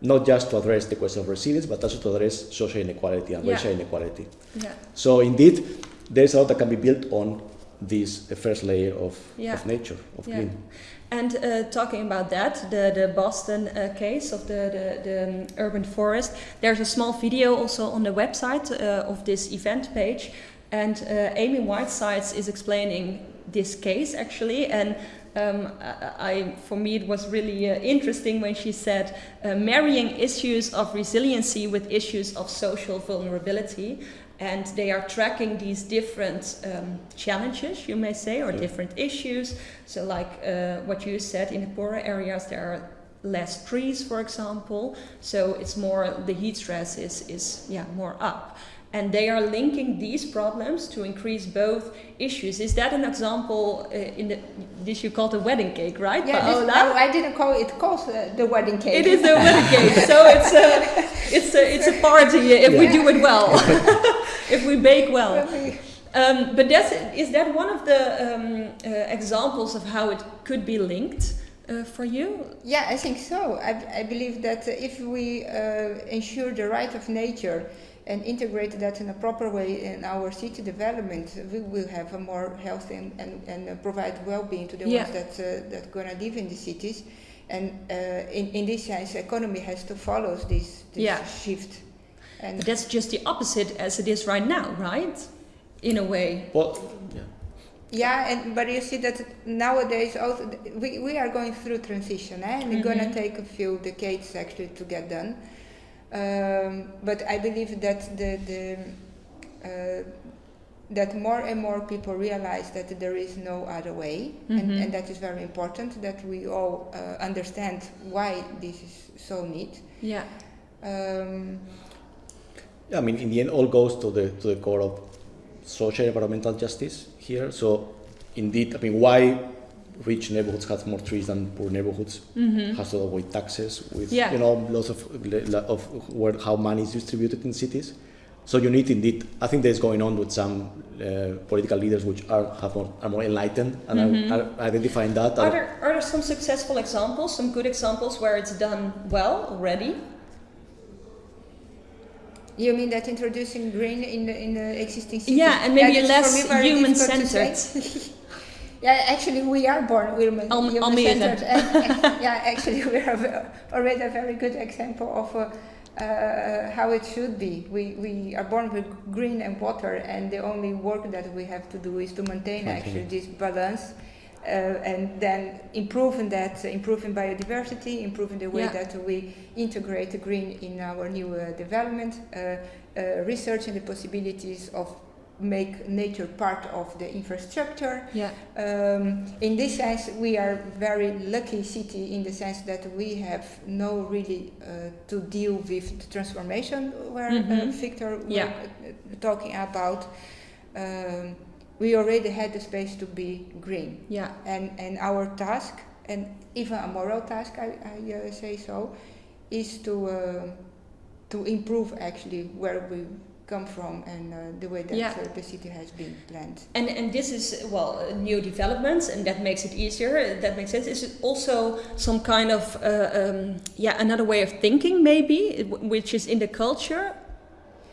not just to address the question of resilience, but also to address social inequality and Yeah. racial inequality. Yeah. So indeed, there's a lot that can be built on this uh, first layer of, Yeah. of nature, of Yeah. green. And uh, talking about that, the, the Boston uh, case of the, the, the um, urban forest, there's a small video also on the website uh, of this event page. And uh, Amy Whitesides is explaining this case actually. And um, I, I, for me, it was really uh, interesting when she said uh, marrying issues of resiliency with issues of social vulnerability. And they are tracking these different um, challenges, you may say, or Yeah. different issues. So, like uh, what you said, in the poorer areas there are less trees, for example. So it's more the heat stress is is yeah more up, and they are linking these problems to increase both issues. Is that an example uh, in the this you call the wedding cake, right? Yeah, this, Paola? no, I didn't call it. It calls uh, the wedding cake. It is the wedding cake, (laughs) so it's a it's a it's a party if we do it well, (laughs) (laughs) if we bake well. Um, but that's, is that one of the um, uh, examples of how it could be linked uh, for you? Yeah, I think so. I, I believe that uh, if we uh, ensure the right of nature and integrate that in a proper way in our city development, we will have a more healthy and, and, and uh, provide well-being to the Yeah. ones that uh, that gonna live in the cities. And uh, in, in this sense, economy has to follow this, this Yeah. shift. And But that's just the opposite as it is right now, right? In a way. Well, yeah. Yeah, and but you see that nowadays also we, we are going through transition, eh? and it's gonna Mhm. take a few decades actually to get done. Um, but I believe that the the uh, that more and more people realize that there is no other way, and, Mhm. and that is very important. That we all uh, understand why this is so neat. Yeah. Um, Yeah, I mean, in the end, all goes to the to the core of social environmental justice here. So, indeed, I mean, why rich neighborhoods have more trees than poor neighborhoods Mm-hmm. has to avoid taxes, with Yeah. you know lots of of where how money is distributed in cities. So you need indeed. I think there's going on with some uh, political leaders which are have more, are more enlightened and Mhm. are, are identifying that. Are there, are there some successful examples, some good examples where it's done well already? you mean that introducing green in the in the existing cities? Yeah, and maybe that's less for (laughs) Yeah, actually, we are born women. Al- human Almere. centered. And- yeah, actually, we are already a very good example of uh, uh, how it should be. We, we are born with green and water, and the only work that we have to do is to maintain actually this balance. Uh, and then improving that, improving biodiversity, improving the way Yeah. that we integrate green in our new uh, development, uh, uh, researching the possibilities of make nature part of the infrastructure, Yeah. um, in this sense, we are very lucky city in the sense that we have no really uh, to deal with the transformation where uh, Mhm. Victor Yeah. was uh, talking about. Um, we already had the space to be green, Yeah. and and our task, and even a moral task, I, I uh, say so, is to uh, to improve actually where we come from and uh, the way that Yeah. uh, the city has been planned. And, and this is, well, uh, new developments, and that makes it easier. That makes sense. Is it also some kind of, uh, um, yeah, another way of thinking, maybe, which is in the culture,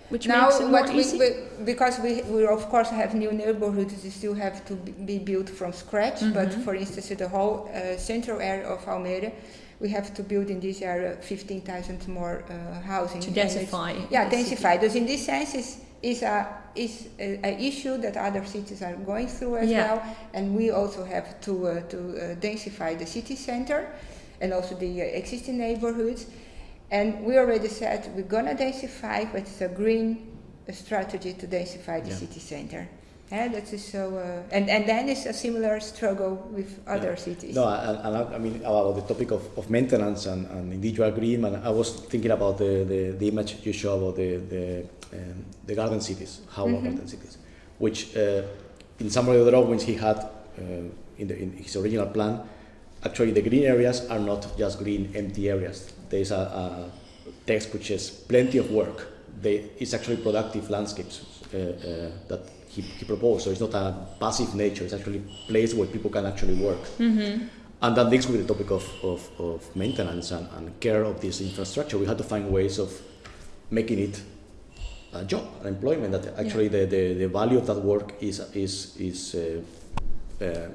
which now makes it more what we, easy? we because we, we of course have new neighborhoods they still have to be- built from scratch but Mhm. for instance the whole uh, central area of Almere we have to build in this area 15,000 more uh, housing to densify. yeah densify thus in this sense is is a is a, a issue that other cities are going through as Yeah. well and we also have to uh, to uh, densify the city center and also the uh, existing neighborhoods and we already said we're gonna densify, but it's a green uh, strategy to densify the Yeah. city center. Yeah, that is so, uh, and and then it's a similar struggle with other Yeah. cities. No, I, I mean about the topic of, of maintenance and, and indeed you agree, and I was thinking about the, the, the image you show about the the, um, the garden cities, how Mhm. garden cities, which uh, in some of the drawings he had uh, in, the, in his original plan actually the green areas are not just green empty areas. There's a, a text which says plenty of work. They, it's actually productive landscapes uh, uh, that he, he proposed. So it's not a passive nature. It's actually a place where people can actually work. Mm-hmm. And that links with the topic of, of, of maintenance and, and care of this infrastructure. We had to find ways of making it a job, an employment. That actually the, the, the value of that work is is is uh, uh,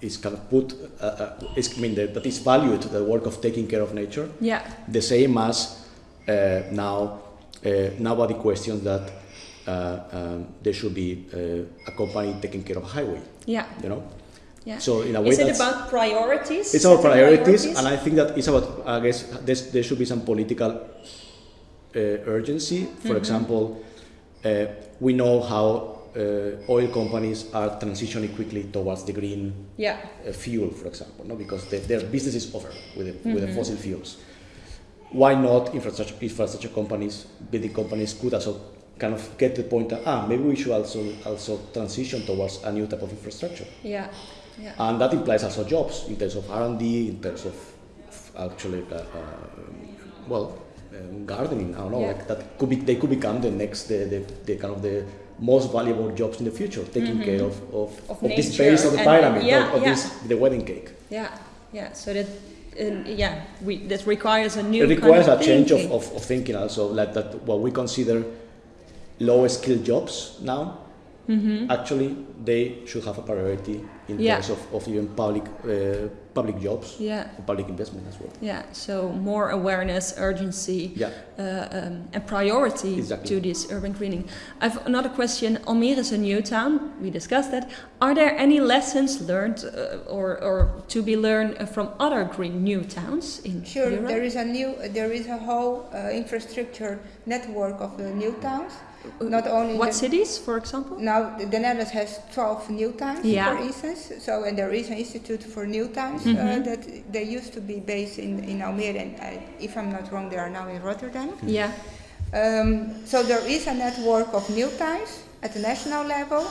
is kind of put. Uh, uh, is, I mean that, that is valued the work of taking care of nature. Yeah. The same as uh, now uh, nobody questions that uh, um, there should be uh, a company taking care of a highway. Yeah. You know. Yeah. So in a way Is it about priorities? it's our Setting priorities, and I think that it's about. I guess there's, there should be some political uh, urgency. For Mhm. example, uh, we know how uh, oil companies are transitioning quickly towards the green yeah. uh, fuel, for example, no? because the, their business is over with the, with the Mhm. fossil fuels. Why not infrastructure, infrastructure companies, building companies could also kind of get the point that ah maybe we should also also transition towards a new type of infrastructure. Yeah. Yeah. And that implies also jobs in terms of R&D, in terms of actually, uh, uh, well, um, gardening. I don't know. Yeah. Like that could be they could become the next the, the, the kind of the most valuable jobs in the future, taking Mhm. care of of, Of of, this base of the pyramid, yeah, of, of yeah. this the wedding cake. Yeah. Yeah. So that. Uh, yeah, we that requires a new. It requires kind a change of, thinking. of, of thinking also, like that what we consider low skilled jobs now. Mhm. Actually, they should have a priority in Yeah. terms of, of even public uh, public jobs, Yeah. public investment as well. Yeah. So more awareness, urgency. Yeah. uh, um, and priority Exactly. to this urban greening. I have another question. Almere is a new town. We discussed that. Are there any lessons learned uh, or, or to be learned uh, from other green new towns in Sure, Europe? there is a new, there is a whole uh, infrastructure network of the new towns. Not only what cities, for example? Now, the the Netherlands has 12 new towns, Yeah. for instance. So, and there is an institute for new towns Mhm. uh, that they used to be based in, in Almere, and I, if I'm not wrong, they are now in Rotterdam. Yeah. Um, so there is a network of new towns at the national level,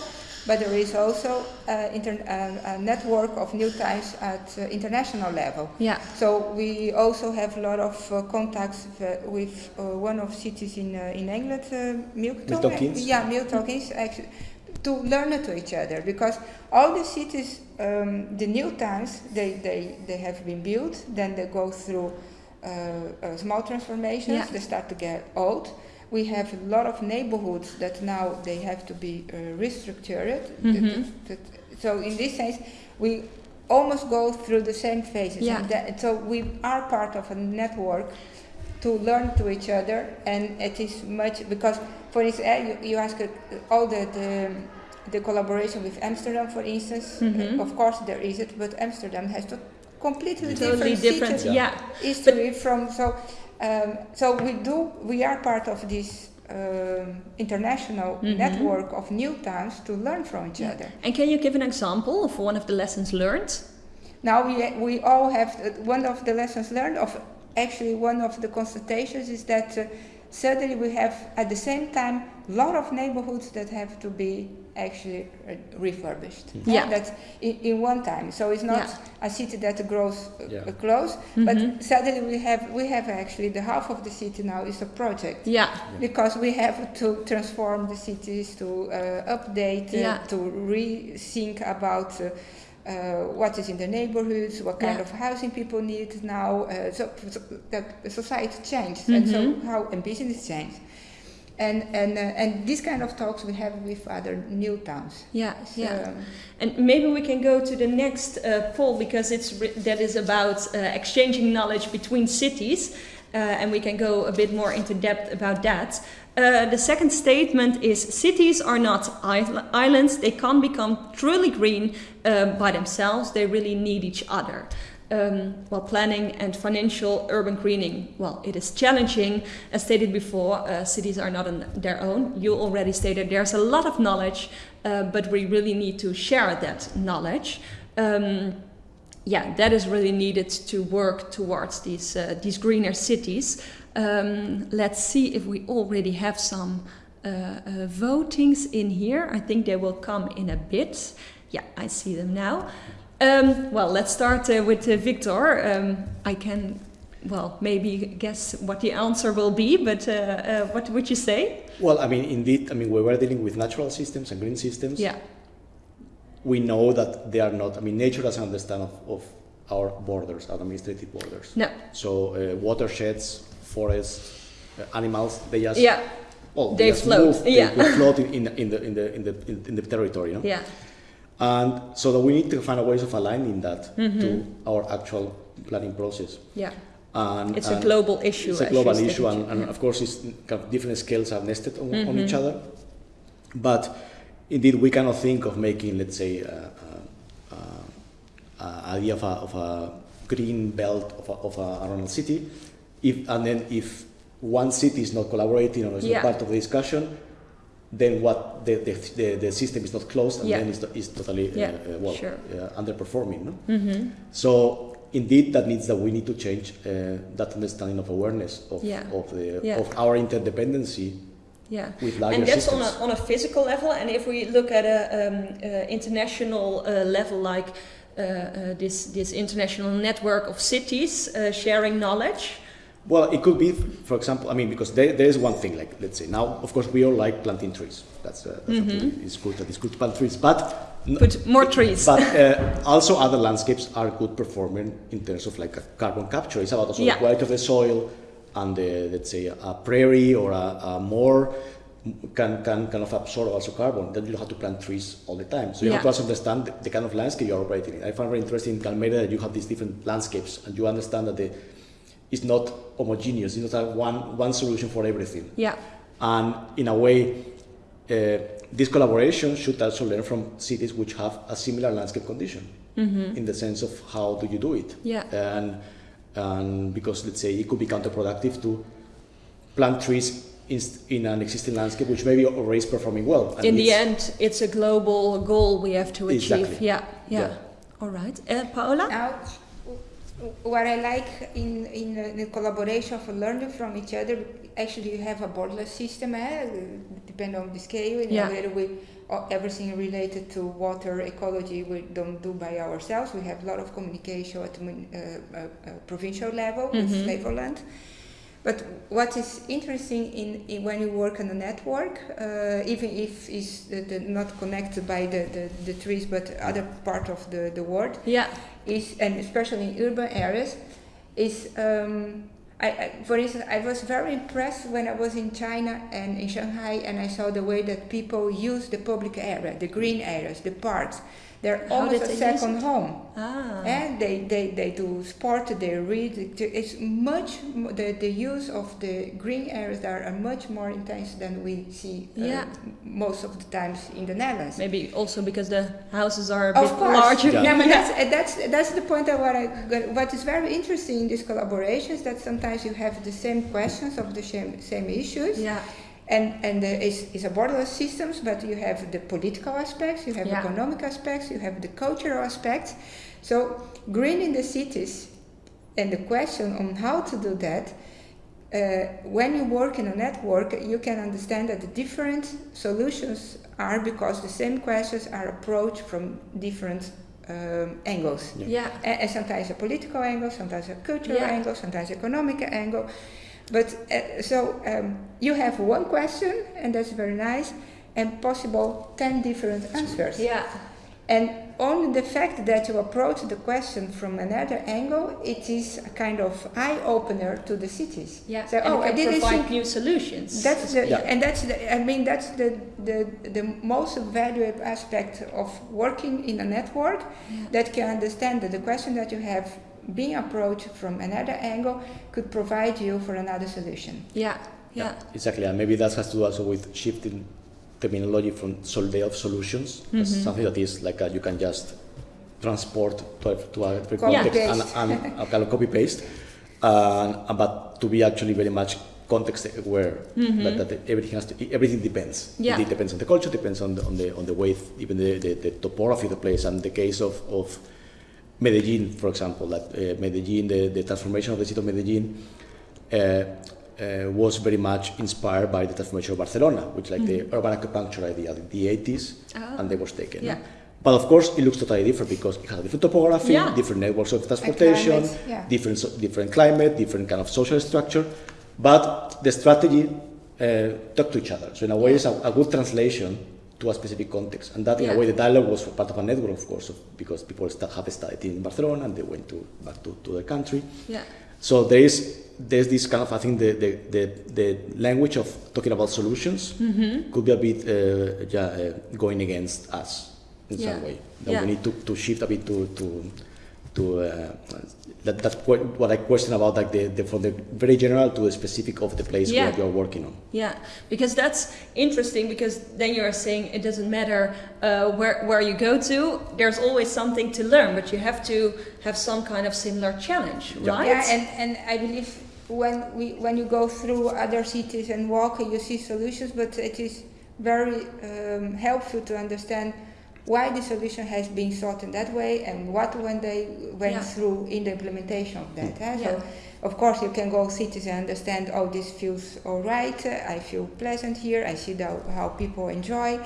but there is also uh, inter- uh, a network of new towns at uh, international level. Yeah. So we also have a lot of uh, contacts with uh, one of cities in uh, in England, uh, Milton. Milton Keynes. Yeah, Milton Keynes, actually, to learn to each other because all the cities, um, the new towns, they, they, they have been built. Then they go through uh, uh, small transformations. Yeah. They start to get old. We have a lot of neighborhoods that now they have to be uh, restructured. Mhm. that- so in this sense, we almost go through the same phases. Yeah. That, so we are part of a network to learn to each other, and it is much because, for instance, you, you ask uh, all the, the the collaboration with Amsterdam, for instance. Mhm. uh, of course, there is it, but Amsterdam has to completely Totally different, different. Yeah. history from so. Um, so we do. We are part of this. Um, international Mhm. network of new towns to learn from each Yeah. other. And can you give an example of one of the lessons learned? Now we we all have uh, one of the lessons learned of actually one of the constatations is that uh, suddenly we have at the same time a lot of neighborhoods that have to be actually uh, refurbished. Yeah. That's in, in one time. So it's not Yeah. a city that grows uh, Yeah. close, but suddenly we have we have actually the half of the city now is a project Yeah. because we have to transform the cities to uh, update uh, to rethink about uh, uh, what is in the neighborhoods what kind Yeah. of housing people need now uh, so, so that society changed and so Mhm. how and business changed and and uh, and these kind of talks we have with other new towns Yeah. So, Yeah. And maybe we can go to the next uh, poll because it's that is about uh, exchanging knowledge between cities, uh, and we can go a bit more into depth about that. Uh, the second statement is cities are not isl- islands; they can't become truly green uh, by themselves. They really need each other. Um, while planning and financial urban greening, well, it is challenging. As stated before, uh, cities are not on their own. You already stated there's a lot of knowledge, uh, but we really need to share that knowledge. Um, yeah, that is really needed to work towards these uh, these greener cities. Um, let's see if we already have some uh, uh, votings in here. I think they will come in a bit. Yeah, I see them now. Um, well, let's start uh, with uh, Victor. Um, I can, well, maybe guess what the answer will be, but uh, uh, what would you say? Well, I mean, indeed, I mean, we were dealing with natural systems and green systems. Yeah. We know that they are not, I mean, nature doesn't understand of, of our borders, our administrative borders. No. So uh, watersheds, forests, uh, animals, they just Yeah. well, They just float, move, yeah. they, they float (laughs) in, in, the- in the in the in the in, the territory, know? Yeah. And so that we need to find a ways of aligning that Mm-hmm. to our actual planning process. Yeah. And, It's a global issue. It's a global issue, and, and Yeah. of course, it's kind of different scales are nested on, on Mm-hmm. each other. But indeed, we cannot think of making, let's say, uh, uh, uh, idea of a, of a green belt of a, of a, around a city, if and then if one city is not collaborating or is Yeah. not part of the discussion, then what the, the, the, the system is not closed and Yeah. then it's, it's totally Yeah, uh, uh, well sure. uh, underperforming. No? Mm-hmm. So indeed, that means that we need to change uh, that understanding of awareness of, Yeah. of, the, of our interdependency Yeah. with larger and that's systems. on a, on a physical level and if we look at a um, uh, international uh, level like uh, uh, this this international network of cities uh, sharing knowledge Well, it could be, for example, I mean, because there, there is one thing, like, let's say, now, of course, we all like planting trees. That's, uh, that's absolutely, it's good that it's good to plant trees, but... put more trees But uh, also other landscapes are good performing in terms of like a carbon capture. It's about also Yeah. the quality of the soil and the, let's say a prairie or a, a more can, can kind of absorb also carbon. Then you don't have to plant trees all the time. So you have to also understand the, the kind of landscape you're operating in. I find very interesting in Almere that you have these different landscapes and you understand that the, it's not homogeneous. It's not a one, one solution for everything. yeah And in a way, uh, this collaboration should also learn from cities which have a similar landscape condition in the sense of how do you do it. Yeah. And, and because let's say it could be counterproductive to plant trees in, in an existing landscape which maybe already is performing well. And in the end it's a global goal we have to achieve Exactly. yeah, yeah Yeah. all right uh, paola Now, what I like in, in uh, the collaboration of learning from each other, actually you have a borderless system, eh? depending on the scale, in Yeah. we, uh, everything related to water ecology we don't do by ourselves. We have a lot of communication at uh, uh, uh, provincial level with Mhm. Flevoland. But what is interesting in, in when you work on a network, uh, even if it's the, the not connected by the, the, the trees but other part of the, the world, yeah is and especially in urban areas is um, I, I, for instance I was very impressed when I was in China and in Shanghai and I saw the way that people use the public area, the green areas, the parks. They're How almost a second home. ah And they, they, they do sport, they read. It's much the, the use of the green areas there are much more intense than we see uh, Yeah. m- most of the times in the Netherlands. maybe also because the houses are a Of bit course. larger Yeah. No, but that's, uh, that's, that's the point that what, I, got- what is very interesting in these collaborations that sometimes you have the same questions of the same, same issues. yeah And, and uh, it's, it's a borderless systems, but you have the political aspects, you have Yeah. economic aspects, you have the cultural aspects. So green in the cities and the question on how to do that, uh, when you work in a network, you can understand that the different solutions are because the same questions are approached from different um, angles. Yeah. yeah And, and sometimes a political angle, sometimes a cultural Yeah. angle, sometimes economic angle. But uh, so um, you have one question, and that's very nice, and possible 10 different answers. yeah And only the fact that you approach the question from another angle, it is a kind of eye opener to the cities. yeah So, and oh, it I didn't provide think new solutions that's the, Yeah. and that's the, I mean that's the, the the most valuable aspect of working in a network Yeah. that can understand that the question that you have being approached from another angle could provide you for another solution. yeah yeah Exactly, and maybe that has to do also with shifting terminology from solvay of solutions, Mm-hmm. something that is like a, you can just transport to a, to a different Copy context and, paste. and a kind of copy paste, and, and but to be actually very much context aware that, that everything has to, everything depends. Yeah. It depends on the culture, depends on the on the on the way, even the, the, the topography of the place, and the case of, of Medellin, for example, that uh, Medellin, the, the transformation of the city of Medellin uh, uh, was very much inspired by the transformation of Barcelona, which like the urban acupuncture idea in the 80s, Ah. and they was taken. Yeah. But of course, it looks totally different because it has different topography, Yeah. different networks of transportation, climate, yeah. different different climate, different kind of social structure. But the strategy uh, talk to each other. So in a way, it's a, a good translation to a specific context. And that, in Yeah. a way, the dialogue was part of a network, of course, of, because people have studied in Barcelona and they went to back to, to their country. Yeah. So there is there's this kind of I think the the, the, the language of talking about solutions Mm-hmm. could be a bit uh, yeah, uh, going against us in Yeah. some way. That Yeah. we need to, to shift a bit to to to uh, that that's what what I question about like the, the from the very general to the specific of the place Yeah. where you're working on. Yeah, because that's interesting because then you're saying it doesn't matter uh, where, where you go to, there's always something to learn, but you have to have some kind of similar challenge, Yeah. right? Yeah, and, and I believe when we when you go through other cities and walk, you see solutions, but it is very um, helpful to understand why the solution has been sought in that way and what when they went Yeah. through in the implementation of that. eh? Yeah. So, of course, you can go cities and understand, oh, this feels all right. uh, I feel pleasant here. I see the, how people enjoy.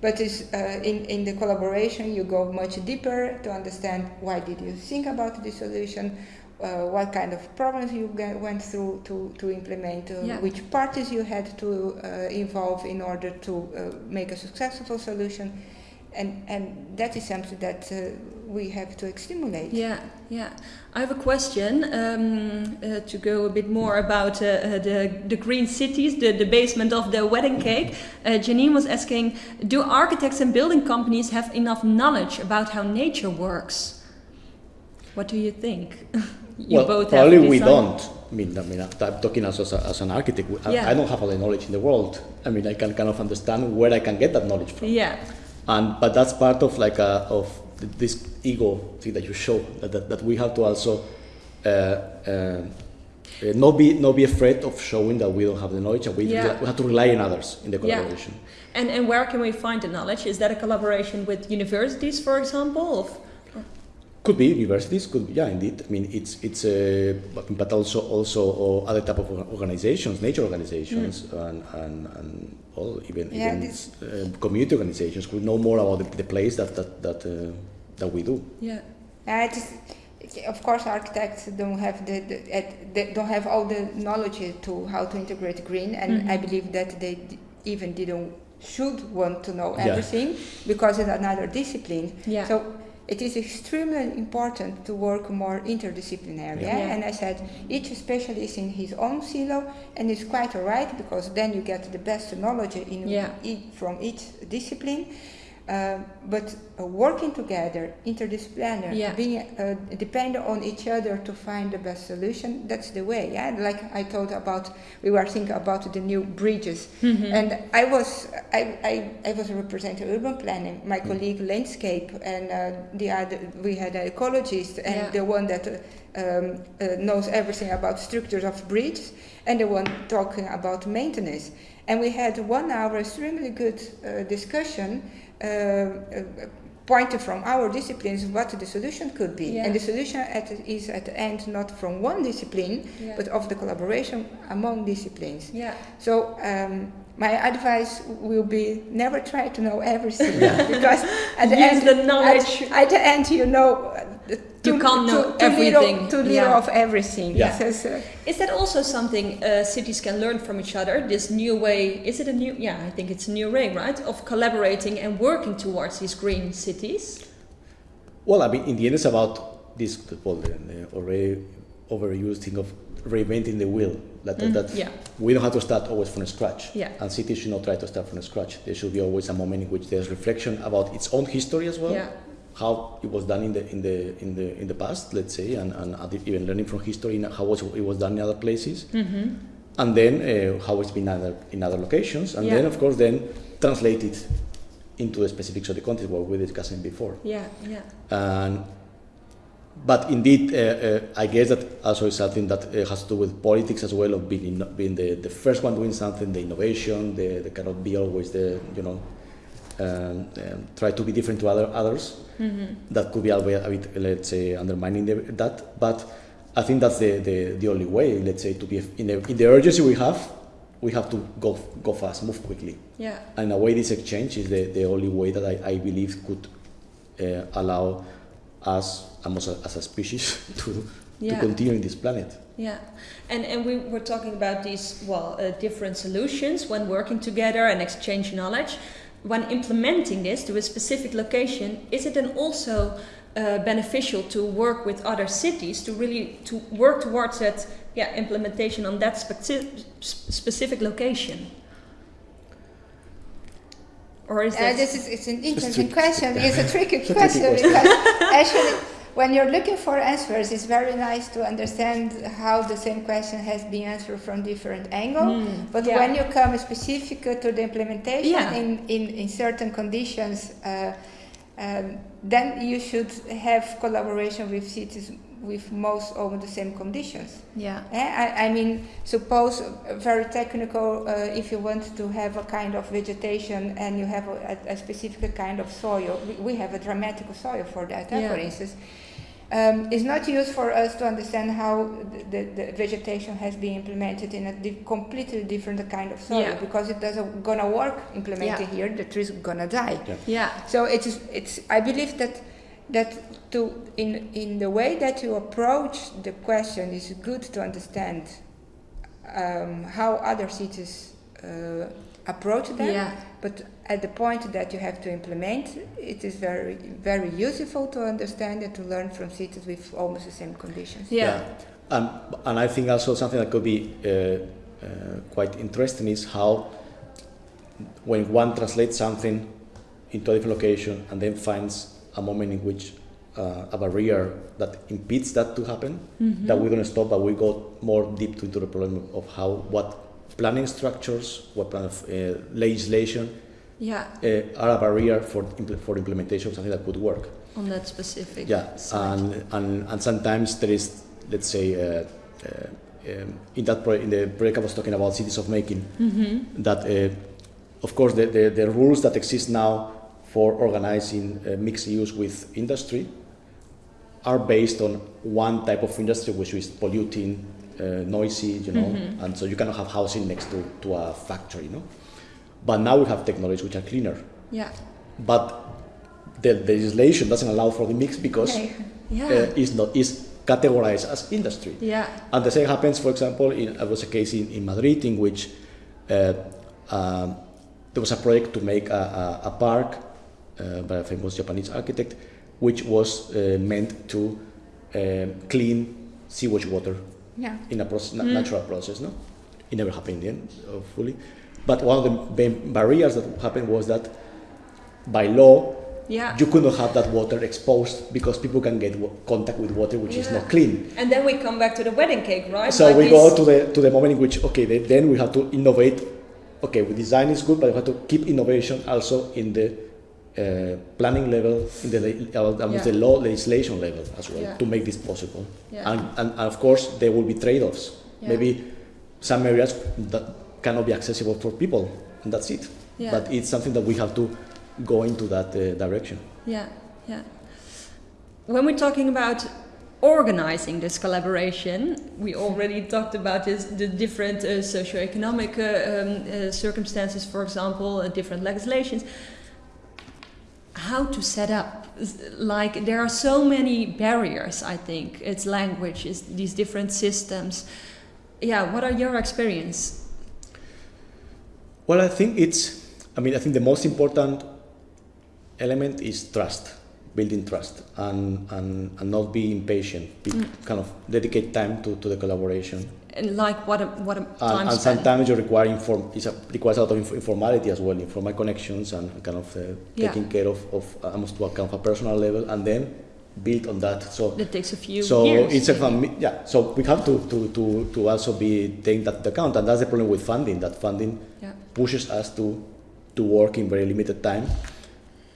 But uh, in, in the collaboration, you go much deeper to understand why did you think about the solution, uh, what kind of problems you get, went through to, to implement, uh, Yeah. which parties you had to uh, involve in order to uh, make a successful solution. And, and that is something that uh, we have to stimulate. Yeah, yeah. I have a question um, uh, to go a bit more about uh, uh, the, the green cities, the, the basement of the wedding cake. Uh, Janine was asking Do architects and building companies have enough knowledge about how nature works? What do you think? (laughs) you well, both probably have we don't. I mean, I mean, I'm talking as, as, a, as an architect. I, Yeah. I don't have all the knowledge in the world. I mean, I can kind of understand where I can get that knowledge from. Yeah, and but that's part of like a, of this ego thing that you show that, that, that we have to also uh, uh, uh, not be not be afraid of showing that we don't have the knowledge and we, Yeah. we have to rely on others in the Yeah. collaboration and, and where can we find the knowledge? Is that a collaboration with universities, for example? Of, could be universities could be, yeah indeed i mean it's it's uh, but, but also also uh, other type of organizations nature organizations and, and, and all even, Yeah, even uh, community organizations could know more about the, the place that that that, uh, that we do yeah, it is, it's- of course, architects don't have the, the they don't have all the knowledge to how to integrate green, and Mhm. I believe that they d- even didn't should want to know Yeah. everything because it's another discipline. yeah. So it is extremely important to work more interdisciplinary. Yeah. Yeah? And I said each specialist in his own silo, and it's quite alright because then you get the best knowledge in Yeah. ea- from each discipline. Uh, but uh, working together, interdisciplinary, Yeah. being uh, dependent on each other to find the best solution, that's the way. Yeah, like I told about, we were thinking about the new bridges, Mhm. and I was I, I, I was representing urban planning. My colleague landscape and uh, the other we had an ecologist and Yeah. the one that uh, um, uh, knows everything about structures of bridges and the one talking about maintenance. And we had one hour extremely good uh, discussion. Uh, uh, pointed from our disciplines what the solution could be Yeah. and the solution at, is at the end not from one discipline Yeah. but of the collaboration among disciplines yeah. so um, my advice will be never try to know everything (laughs) because at the Use end, the knowledge. At, at the end, you know. uh, You can't know too- too everything. Little, too little Yeah. of everything. Yeah. So, so, Is that also something uh, cities can learn from each other? This new way, is it a new, yeah, I think it's a new way, right? Of collaborating and working towards these green cities? Well, I mean, in the end, it's about this well, the, the already overused thing of reinventing the wheel. That, that, that yeah. we don't have to start always from scratch. Yeah. And cities should not try to start from scratch. There should be always a moment in which there's reflection about its own history as well. Yeah. How it was done in the in the in the in the past, let's say, and, and even learning from history, how was, it was done in other places, Mm-hmm. and then uh, how it's been in other, in other locations, and then of course then translate it into the specifics of the context what we were discussing before. Yeah, yeah. And, but indeed, uh, uh, I guess that also is something that uh, has to do with politics as well, of being, in, being the, the first one doing something, the innovation, the, the cannot be always the, you know, um, um, try to be different to other others. Mm-hmm. That could be a, bit- a bit, let's say, undermining the, that. But I think that's the, the, the only way, let's say, to be in the, in the urgency we have, we have to go, go fast, move quickly. Yeah. And in a way, this exchange is the, the only way that I, I believe could uh, allow us almost as a species (laughs) to, Yeah. to continue in this planet. Yeah, and and we were talking about these well uh, different solutions when working together and exchange knowledge. When implementing this to a specific location, is it then also uh, beneficial to work with other cities to really to work towards that yeah implementation on that speci- specific location? Or is Uh, that this is it's an interesting question. It's a tricky It's a tricky question question. because (laughs) actually, when you're looking for answers, it's very nice to understand how the same question has been answered from different angle. Mm, But yeah. when you come specific to the implementation Yeah. in, in, in certain conditions, uh, um, then you should have collaboration with cities with most of the same conditions. yeah Eh, I, I mean, suppose very technical, uh, if you want to have a kind of vegetation and you have a, a, a specific kind of soil, we, we have a dramatic soil for that, eh, Yeah. for instance. Um, it's not used for us to understand how the, the, the vegetation has been implemented in a di- completely different kind of soil Yeah. because it doesn't gonna work implemented Yeah. here. The trees gonna die. Yeah. yeah So it is. It's. I believe that that to in in the way that you approach the question is good to understand um, how other cities uh, approach them. yeah But at the point that you have to implement, it is very very useful to understand and to learn from cities with almost the same conditions. yeah Um, and I think also something that could be uh, uh, quite interesting is how when one translates something into a different location and then finds a moment in which uh, a barrier that impedes that to happen, Mm-hmm. that we're going to stop, but we go more deep into the problem of how what planning structures, what kind of uh, legislation yeah uh, are a barrier for impl- for implementation of something that could work. on that specific Yeah, and, and and sometimes there is, let's say, uh, uh, um, in that pro- in the project I was talking about, cities of making, mm-hmm. that uh, of course the, the, the rules that exist now for organizing uh, mixed use with industry are based on one type of industry which is polluting, uh, noisy, you know, Mhm. and so you cannot have housing next to, to a factory, you know. But now we have technologies which are cleaner, yeah but the legislation doesn't allow for the mix because Okay. yeah uh, is not is categorized as industry. yeah And the same happens, for example, in there was a case in, in Madrid in which uh, um, there was a project to make a, a, a park by a famous Japanese architect, which was uh, meant to um clean sewage water Yeah. in a process, mm. natural process. No, it never happened in the end, uh, fully. But one of the main barriers that happened was that by law yeah you could not have that water exposed because people can get contact with water which is not clean. and then we come back to the wedding cake right So Like we go to the to the moment in which okay then, then we have to innovate. Okay, we design is good, but we have to keep innovation also in the uh, planning level, in the uh, almost Yeah. the law legislation level as well Yeah. to make this possible. Yeah. And, and and of course there will be trade-offs. Maybe some areas that cannot be accessible for people, and that's it. But it's something that we have to go into that uh, direction. Yeah, yeah. When we're talking about organizing this collaboration, we already talked about this, the different uh, socioeconomic uh, um, uh, circumstances, for example, uh, different legislations. How to set up? Like there are so many barriers. I think it's language, it's these different systems. Yeah, what are your experience? Well, I think it's, I mean, I think the most important element is trust, building trust, and, and, and not be impatient, be, Mm. kind of dedicate time to, to the collaboration. And like what a what a time And, and sometimes you require inform, it's a, requires a lot of inf- informality as well, informal connections and kind of uh, Yeah. taking care of, of almost to a kind of a personal level, and then build on that. So that takes a few so years. it's a maybe. fami- yeah. So we have to, to, to, to also be taking that into account, and that's the problem with funding. That funding Yeah. pushes us to to work in very limited time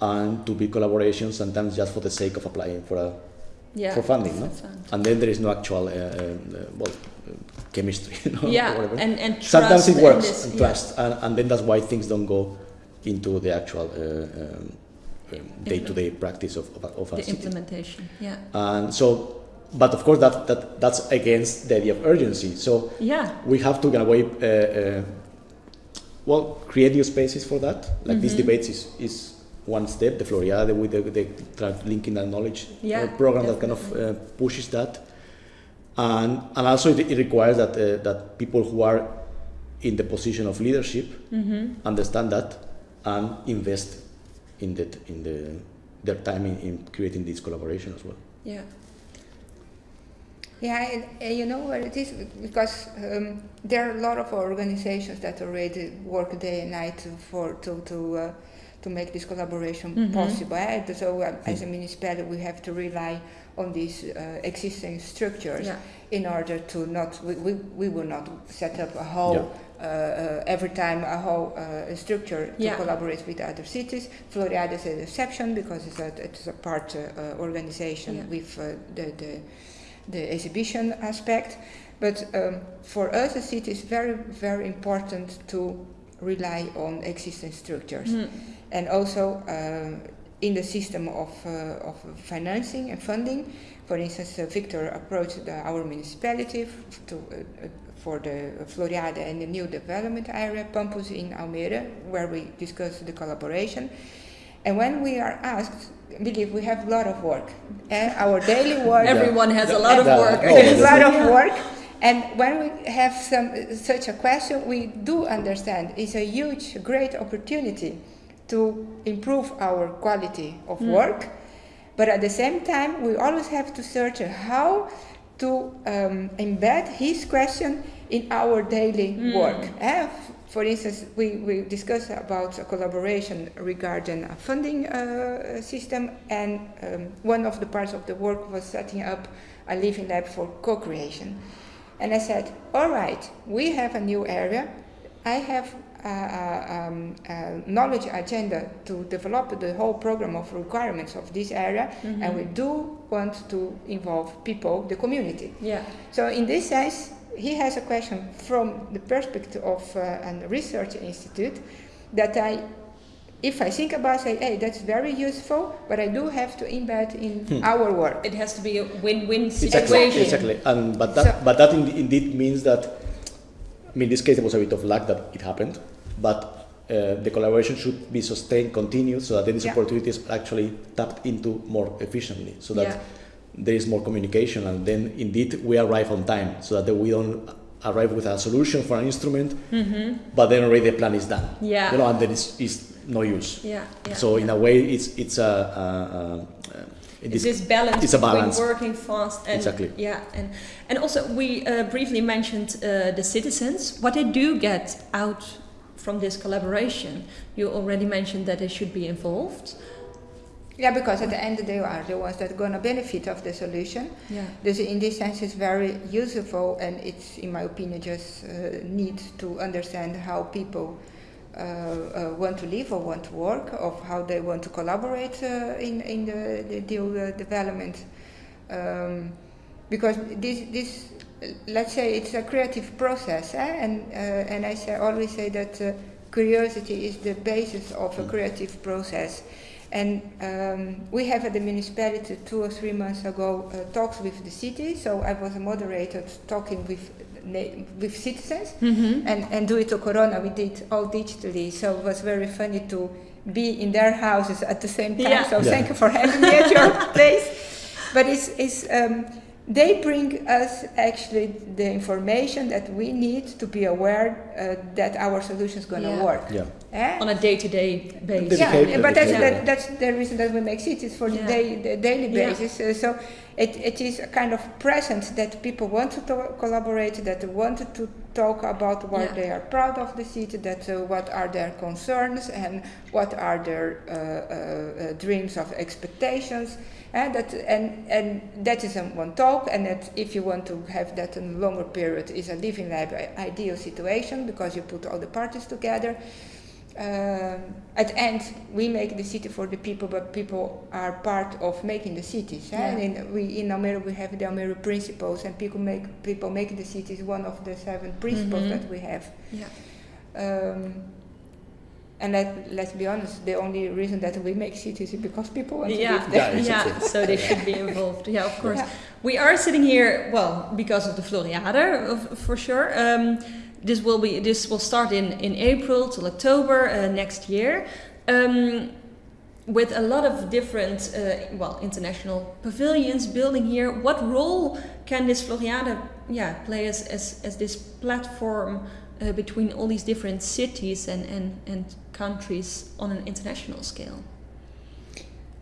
and to build collaborations sometimes just for the sake of applying for a yeah. for funding, no? And then there is no actual uh, uh, uh, well chemistry, (laughs) you know, yeah, whatever. and and sometimes trust it and works this- and yeah. and, and then that's why things don't go into the actual uh, um, um, day-to-day practice of of, of the city. implementation. Yeah, And so, but of course that, that that's against the idea of urgency. So yeah, we have to in a way uh, uh, well create new spaces for that like these Mhm. debates is, is one step, the Floriade with the, the linking that knowledge uh, Yeah, program that kind of uh, pushes that. And, and also it, it requires that, uh, that people who are in the position of leadership Mm-hmm. understand that and invest in, that, in the, their time in, in creating this collaboration as well. Yeah. Yeah, and, and you know what it is? Because um, there are a lot of organizations that already work day and night for to to uh, to make this collaboration Mhm. possible. eh? So, uh, as a municipality, we have to rely on these uh, existing structures Yeah. in order to not. We, we, we will not set up a whole. Yeah. Uh, uh, every time a whole uh, structure to Yeah. collaborate with other cities. Floriade is an exception because it's a, it's a part uh, uh, organization Yeah. with uh, the, the the exhibition aspect. But um, for us, as city, it's very, very important to rely on existing structures. Mhm. And also um, in the system of, uh, of financing and funding. For instance, uh, Victor approached the, our municipality to, uh, for the Floriade and the new development area, Pampus in Almere, where we discussed the collaboration. And when we are asked, believe we have a lot of work. And our daily (laughs) work Everyone has a lot of work. A lot of work. And when we have some such a question, we do understand it's a huge, great opportunity to improve our quality of Mm. work. But at the same time, we always have to search how to um, embed his question in our daily Mm. work. Eh, For instance, we, we discussed about a collaboration regarding a funding uh, system, and um, one of the parts of the work was setting up a living lab for co-creation. And I said, all right, we have a new area. I have um, a knowledge agenda to develop the whole program of requirements of this area, Mm-hmm. and we do want to involve people, the community. Yeah. So in this sense, he has a question from the perspective of uh, a research institute that I, if I think about, say, hey, that's very useful, but I do have to embed in Hmm. our work. It has to be a win-win Exactly, situation. exactly. And but that So- but that in, indeed means that I mean, in this case, there was a bit of luck that it happened, but uh, the collaboration should be sustained, continued, so that these Yeah. opportunities are actually tapped into more efficiently, so that Yeah. there is more communication, and then indeed we arrive on time, so that we don't arrive with a solution for an instrument, Mm-hmm. but then already the plan is done. Yeah. You know, and then it's, it's no use. Yeah. yeah. So in a way, it's it's a. a, a, a It's this- balance it's a between balance. working fast and Exactly. yeah, and and also we uh, briefly mentioned uh, the citizens. What they do get out from this collaboration. You already mentioned that they should be involved. Yeah, because at the end they are the ones that are going to benefit of the solution. Yeah. Dus in this sense, it's very useful, and it's, in my opinion, just uh, need to understand how people uh, uh, want to live or want to work, of how they want to collaborate uh, in in the, the deal uh, development. Um, because this this let's say it's a creative process, eh? and uh, and I say, always say that uh, curiosity is the basis of a creative process. And um, we have at the municipality two or three months ago uh, talks with the city. So I was a moderator talking with with citizens, Mm-hmm. and and due to Corona, we did all digitally. So it was very funny to be in their houses at the same time. Yeah. So Yeah. thank you for having me at your (laughs) place. But it's it's. Um, they bring us actually the information that we need to be aware uh, that our solution is going to Yeah. work. Yeah. Eh? On a day-to-day basis. Yeah, behavior, but that's, behavior. that, that's the reason that we make cities for Yeah. the, day, the daily Yeah. basis. Uh, so it, it is a kind of present that people want to to- collaborate, that they want to talk about what Yeah. they are proud of the city, that uh, what are their concerns and what are their uh, uh, uh, dreams of expectations. And that and and that is in one talk, and that if you want to have that in a longer period, is a living lab ideal situation because you put all the parties together um, at the end we make the city for the people but people are part of making the cities eh? Yeah. and in, we in Almere we have the Almere principles and people make people make the cities one of the seven principles Mhm. that we have Yeah. um, and let, let's be honest the only reason that we make cities is because people want to Yeah, live there Yeah, yeah, so they should be involved. Yeah, of course. Yeah. We are sitting here, well, because of the Floriade, for sure. Um, this will be this will start in in April till October uh, next year. Um, with a lot of different, uh, well, international pavilions building here, what role can this Floriade, yeah, play as, as, as this platform uh, between all these different cities and, and, and countries on an international scale?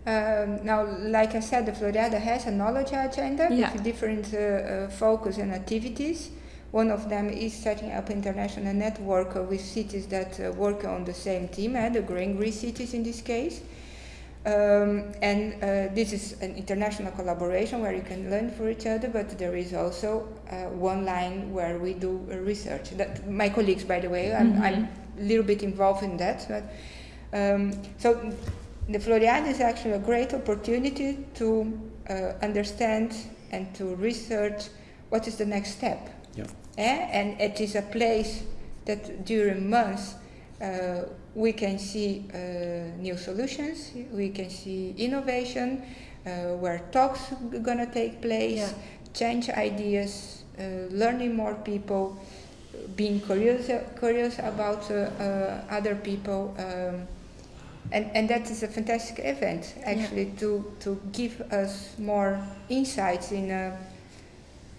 Um, now, like I said, the Floriade has a knowledge agenda Yeah. with different uh, uh, focus and activities. One of them is setting up international network with cities that uh, work on the same theme, uh, the Green Green cities in this case. Um, and uh, this is an international collaboration where you can learn for each other, but there is also uh, one line where we do uh, research. That my colleagues, by the way, I'm, Mhm. I'm a little bit involved in that. But, um, so the Floriade is actually a great opportunity to uh, understand and to research what is the next step. Yeah. Eh? And it is a place that during months uh, we can see uh, new solutions, we can see innovation, uh, where talks are gonna take place, Yeah. change ideas, uh, learning more people, being curious, curious about uh, uh, other people. Um, and, and that is a fantastic event, actually, to, to give us more insights in, uh,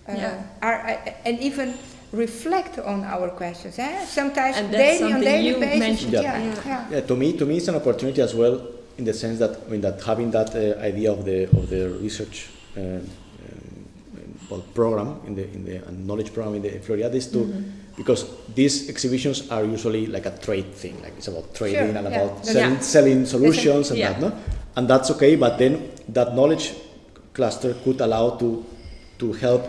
uh, Yeah. our, uh, and even reflect on our questions. Eh? Sometimes And that's daily, on daily you basis. mentioned. Yeah, Yeah. yeah. Yeah, to me, to me, it's an opportunity as well in the sense that I mean that having that uh, idea of the of the research uh, um, well, program in the in the uh, knowledge program in the Floriade is to Mhm. because these exhibitions are usually like a trade thing, like it's about trading Sure, and yeah. about selling, Yeah. selling solutions and yeah. that, no? And that's okay, but then that knowledge cluster could allow to to help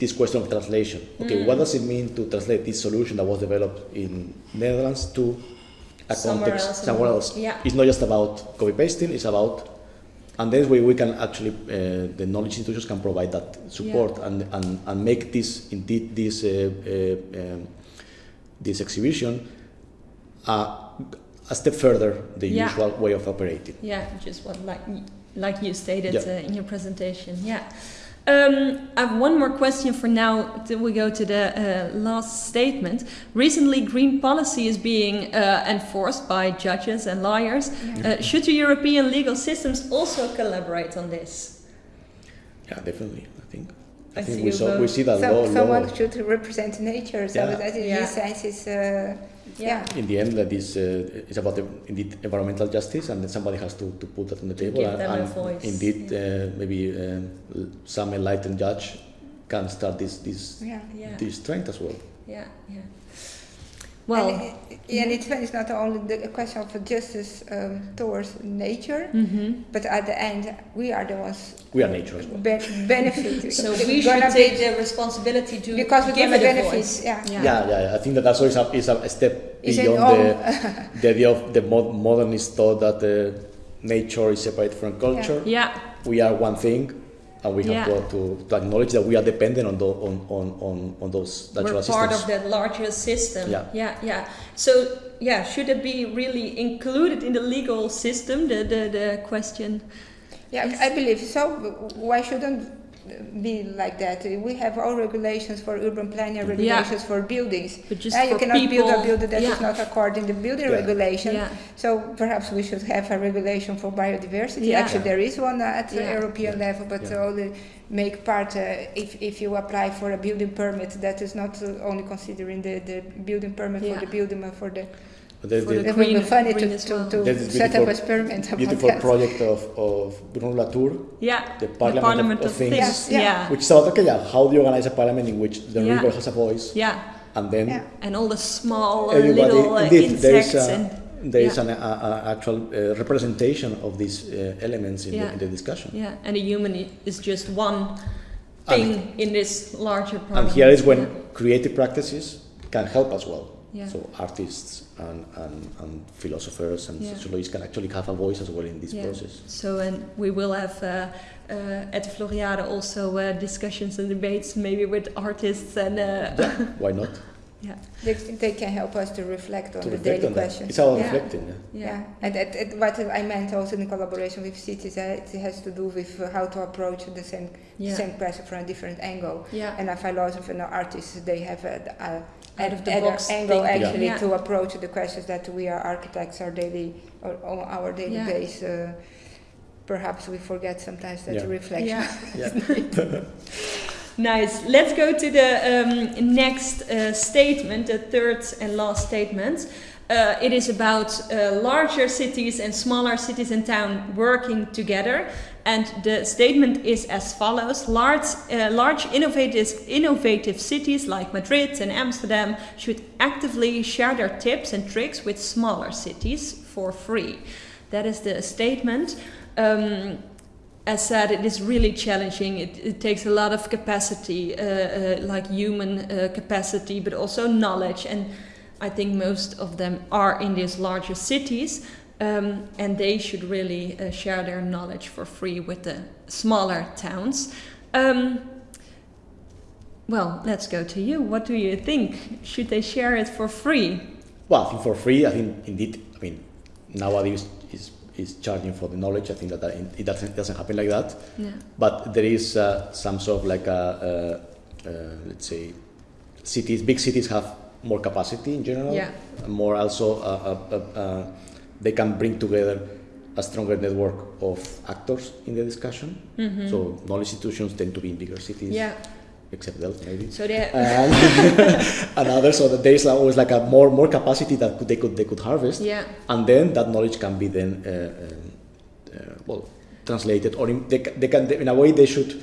this question of translation. Okay, Mm. what does it mean to translate this solution that was developed in Netherlands to a Somewhere context else somewhere else? Yeah. It's not just about copy pasting; it's about and then we, we can actually uh, the knowledge institutions can provide that support and, and, and make this indeed this uh, uh, um, this exhibition uh, a step further the Yeah. usual way of operating. Yeah, just what like like you stated Yeah. uh, in your presentation. Yeah. Um, I have one more question for now till we go to the uh, last statement. Recently, green policy is being uh, enforced by judges and lawyers. Uh, should the European legal systems also collaborate on this? Yeah, definitely. I think. I, I think see we saw we see that Some, law, someone law. should represent nature, so Yeah. that in Yeah. sense is, uh, yeah. In the end, that is uh, it's about the, indeed environmental justice, and then somebody has to, to put that on the To table. give and, a and voice, indeed, yeah. uh, maybe um, l- some enlightened judge can start this this yeah. Yeah, this trend as well. yeah, yeah. Well, and, it- and it is not only the question of justice um, towards nature, mhm. but at the end, we are the ones We are nature as well. be- benefit. (laughs) so It's we gonna should be- take the responsibility to because we're give gonna it a benefit. Yeah. Yeah. Yeah, yeah, I think that also is a, is a step Is beyond the, the idea of the mod- modernist thought that uh, nature is separate from culture. Yeah, We are one thing, and we have Yeah. to, to, to acknowledge that we are dependent on, the, on, on, on, on those natural we're systems. part of that larger system. Yeah. yeah, yeah. So yeah, should it be really included in the legal system? The the, the question. Yeah, Yes. I believe so. Why shouldn't be like that? We have all regulations for urban planning, regulations for buildings. But just Uh, you for cannot people, build a building that is yeah. not according to building Yeah. regulation. Yeah. So perhaps we should have a regulation for biodiversity. Yeah. Actually, there is one at the Yeah. European Yeah. level, but Yeah. only make part uh, if, if you apply for a building permit that is not uh, only considering the, the building permit Yeah. for the building, but for the. But there's For the, the It would be green- funny to, as to, to There's set up beautiful- a experiment about beautiful that. project of, of Bruno Latour, Yeah, the Parliament, of, of Things, Yes, yeah. Yeah, which thought, okay, yeah, how do you organize a parliament in which the Yeah. river has a voice, yeah, and then Yeah. and all the small uh, little uh, indeed, there is insects a, and there is yeah. an a, a actual uh, representation of these uh, elements in, Yeah. the, in the discussion. yeah, and the human is just one And- thing in this larger. And here is when Yeah. creative practices can help as well. Yeah. So artists and, and, and philosophers and Yeah. sociologists can actually have a voice as well in this Yeah. process. So, and we will have uh, uh, at Floriade also uh, discussions and debates, maybe with artists and. Uh, Why not? (laughs) Yeah. They, they can help us to reflect on to the reflect daily on that. questions. It's all yeah. reflecting. Yeah. Yeah, and it, it, what I meant also in collaboration with cities, uh, it has to do with uh, how to approach the same Yeah. same question from a different angle. Yeah. And a philosopher and an artist, they have a, a Out of the other box angle thinking. actually Yeah. to approach the questions that we are architects our daily or on our daily Yeah. base. Uh, perhaps we forget sometimes that Yeah. reflection. Yeah. (laughs) Yeah. (laughs) Nice. Let's go to the um, next uh, statement, the third and last statement. Uh, it is about uh, larger cities and smaller cities and town working together. And the statement is as follows: Large, uh, large innovative, innovative cities like Madrid and Amsterdam should actively share their tips and tricks with smaller cities for free. That is the statement. Um, as said, it is really challenging. It, it takes a lot of capacity, uh, uh, like human uh, capacity, but also knowledge. And I think most of them are in these larger cities, um, and they should really uh, share their knowledge for free with the smaller towns. Um, well, let's go to you. What do you think? Should they share it for free? Well, I think for free, I think indeed, I mean, nowadays is, is charging for the knowledge. I think that, that it doesn't, doesn't happen like that. Yeah. But there is uh, some sort of like a, uh, uh, let's say, cities, big cities have more capacity in general. Yeah. More also, uh, uh, uh, uh, they can bring together a stronger network of actors in the discussion. Mhm. So knowledge institutions tend to be in bigger cities, Yeah. except Delft maybe. So they. and, (laughs) and others, so that there is always like a more more capacity that could, they could they could harvest, yeah. and then that knowledge can be then uh, uh, uh, well translated, or in, they, they can in a way they should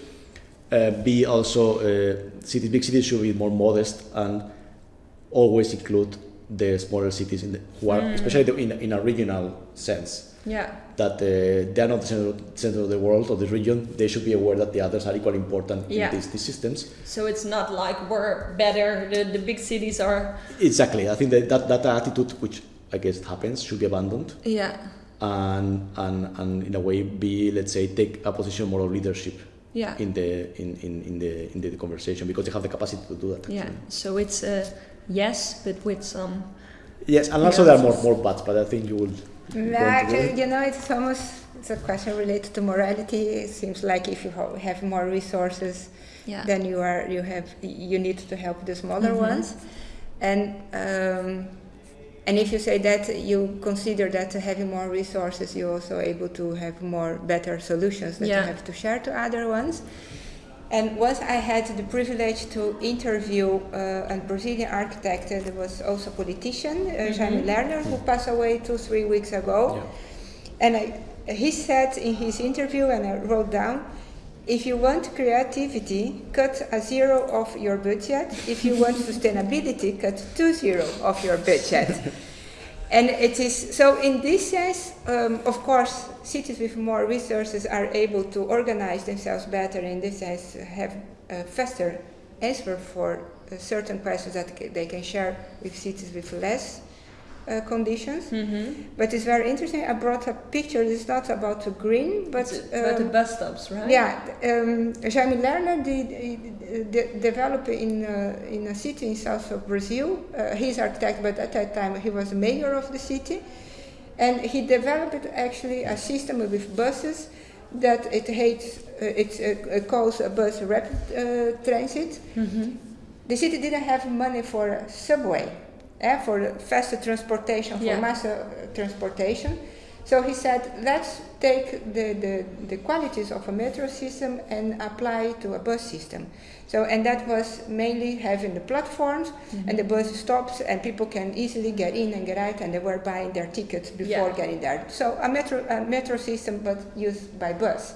uh, be also uh, cities. Big cities should be more modest and always include the smaller cities in the, who are Mm. especially the, in in a regional sense Yeah. that uh, they are not the center, center of the world or the region. They should be aware that the others are equally important Yeah. in these, these systems. So it's not like we're better. The, the big cities are. Exactly. I think that, that that attitude, which I guess happens, should be abandoned Yeah. and and and in a way be let's say take a position more of leadership Yeah. in the in, in, in the in the conversation because they have the capacity to do that. Yeah. So it's a yes, but with some. Yes, and also there are more more buts, but I think you will. No, actually, you know, it's almost it's a question related to morality. It seems like if you have more resources, Yeah. then you are you have you need to help the smaller Mhm. ones, and um, and if you say that you consider that having more resources, you're also able to have more better solutions that Yeah. you have to share to other ones. And once I had the privilege to interview uh, a Brazilian architect that was also a politician, uh, Jaime Mhm. Lerner, who passed away two, three weeks ago. Yeah. And I, he said in his interview, and I wrote down, if you want creativity, cut a zero of your budget. If you want (laughs) sustainability, cut two zero of your budget. And it is so. In this sense, um, of course, cities with more resources are able to organize themselves better. In this sense, have a faster answer for uh, certain questions that they can share with cities with less uh, conditions. Mm-hmm. But it's very interesting. I brought a picture. It's not about the green, but about the um, bus stops, right? yeah, um, Jaime Lerner did, de- develop in uh, in a city in south of Brazil. Uh, he's architect, but at that time he was the mayor of the city, and he developed actually a system with buses that it hates. Uh, it uh, calls a bus rapid uh, transit. Mm-hmm. The city didn't have money for a subway, eh, for faster transportation, for Yeah. mass uh, transportation. So he said, let's take the, the, the qualities of a metro system and apply to a bus system. So, and that was mainly having the platforms and the bus stops and people can easily get in and get out and they were buying their tickets before Yeah. getting there. So a metro, a metro system but used by bus.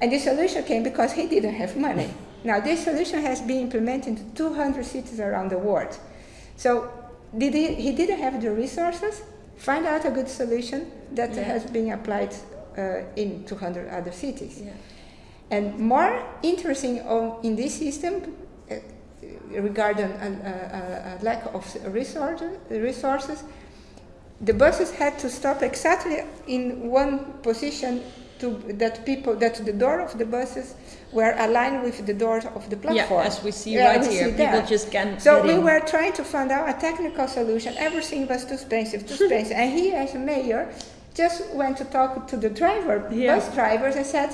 And this solution came because he didn't have money. (laughs) Now, this solution has been implemented in 200 cities around the world. So, did he, he didn't have the resources, find out a good solution that Yeah. has been applied uh, in 200 other cities. Yeah. And more interesting on, in this system, uh, regarding a, a, a lack of resources, resources, the buses had to stop exactly in one position to that people that the door of the buses were aligned with the doors of the platform. Yeah, as we see Yeah, right we here, see people that. just can't. So we in. were trying to find out a technical solution. Everything was too expensive, too (laughs) expensive. and he, as a mayor, just went to talk to the driver, Yeah. bus drivers, and said,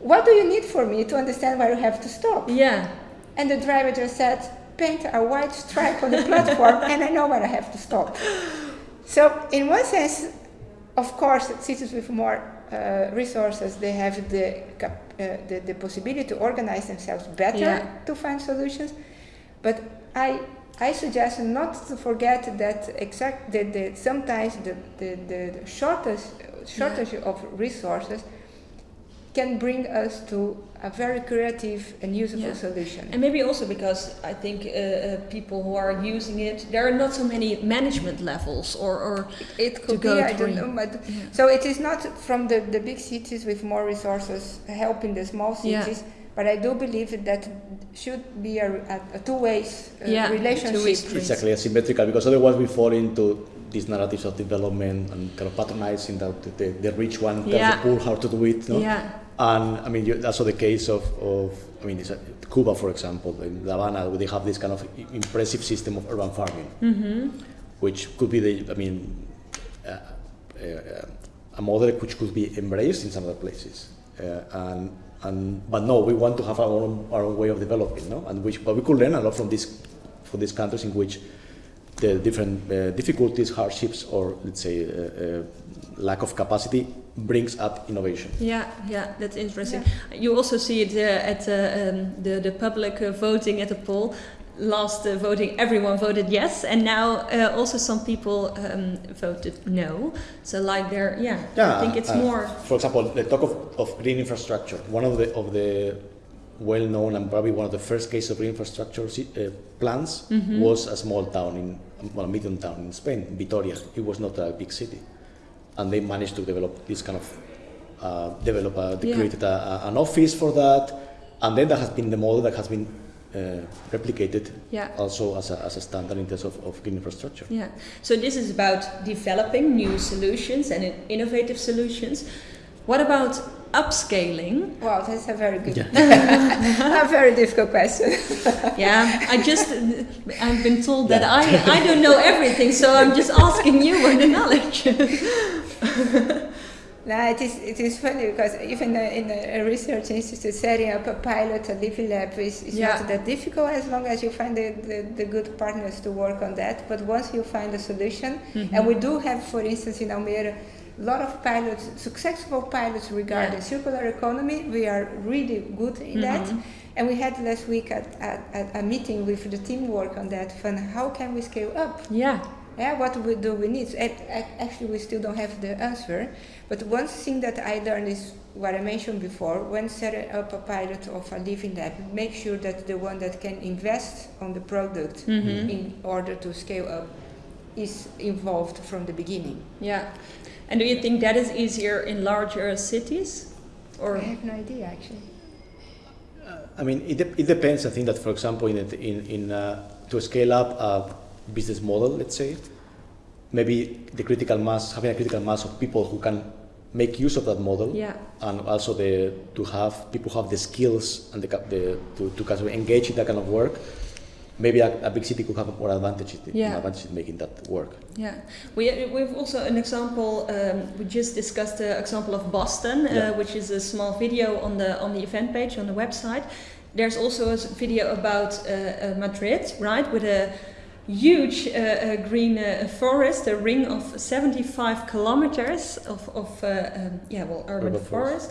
"What do you need for me to understand where you have to stop?" Yeah, And the driver just said, "Paint a white stripe on the platform, (laughs) and I know where I have to stop." So, in one sense, of course, cities with more uh, resources they have the, uh, the the possibility to organize themselves better Yeah. to find solutions. But I I suggest not to forget that exact that the, sometimes the, the, the shortage shortage of resources can bring us to a very creative and usable Yeah. solution. and maybe also because I think uh, uh, people who are using it, there are not so many management levels or, or It could go be, I don't know, but Yeah. so it is not from the, the big cities with more resources helping the small Yeah. cities, but I do believe that should be a, a, a two ways uh, Yeah, relationship. two-way street. Exactly, asymmetrical, because otherwise we fall into these narratives of development and kind of patronizing that the, the, the rich one tells Yeah. the poor how to do it. No? yeah, And I mean, you, that's also the case of, of I mean, it's a, Cuba, for example, in La Habana, where they have this kind of impressive system of urban farming, mm-hmm. which could be the, I mean, uh, uh, a model which could be embraced in some other places. Uh, and, and, but no, we want to have our own, our own way of developing, no? And which, but we could learn a lot from these, from these countries in which the different uh, difficulties, hardships, or let's say uh, uh, lack of capacity brings up innovation. Yeah, yeah, that's interesting. You also see it uh, at uh, um, the the public uh, voting at the poll. Last uh, voting, everyone voted yes, and now uh, also some people um, voted no. So like there, yeah, I think it's uh, more. For example, the talk of, of green infrastructure. One of the of the well-known and probably one of the first cases of green infrastructure uh, plans Mm-hmm. was a small town in well, a medium town in Spain, Vitoria. It was not a big city, and they managed to develop this kind of uh, develop. A, they Yeah. created a, a, an office for that, and then that has been the model that has been uh, replicated Yeah. also as a, as a standard in terms of, of green infrastructure. Yeah. So this is about developing new solutions and innovative solutions. What about upscaling? Wow, that's a very good, (laughs) a very difficult question. (laughs) Yeah, I just I've been told that I I don't know everything, so I'm just asking you for the knowledge. (laughs) No, it is, it is funny because even uh, in a research institute, setting up a pilot, a living lab is, is Yeah. not that difficult as long as you find the, the, the good partners to work on that. But once you find a solution, and we do have, for instance, in Almere, a lot of pilots, successful pilots regarding Yeah. circular economy. We are really good in that. And we had last week at, at, at a meeting with the teamwork on that. From how can we scale up? yeah. Yeah, what we, do we need? Ac- ac- Actually, we still don't have the answer. But one thing that I learned is what I mentioned before. When setting up a pilot of a living lab, make sure that the one that can invest on the product Mhm. in order to scale up is involved from the beginning. Yeah. And do you think that is easier in larger cities? Or I have no idea actually. I mean, it, de- it depends. I think that, for example, in, in, in uh, to scale up a business model, let's say, maybe the critical mass, having a critical mass of people who can make use of that model, yeah. and also the to have people who have the skills and the, the to, to kind of engage in that kind of work. Maybe a, a big city could have more advantage, in- Yeah. advantage in making that work. Yeah, we we've also an example. Um, we just discussed the example of Boston, Yeah. uh, which is a small video on the on the event page on the website. There's also a video about uh, uh, Madrid, right, with a huge uh, uh, green uh, forest, a ring of 75 kilometers of of uh, um, yeah, well, urban, Urban forest. forest.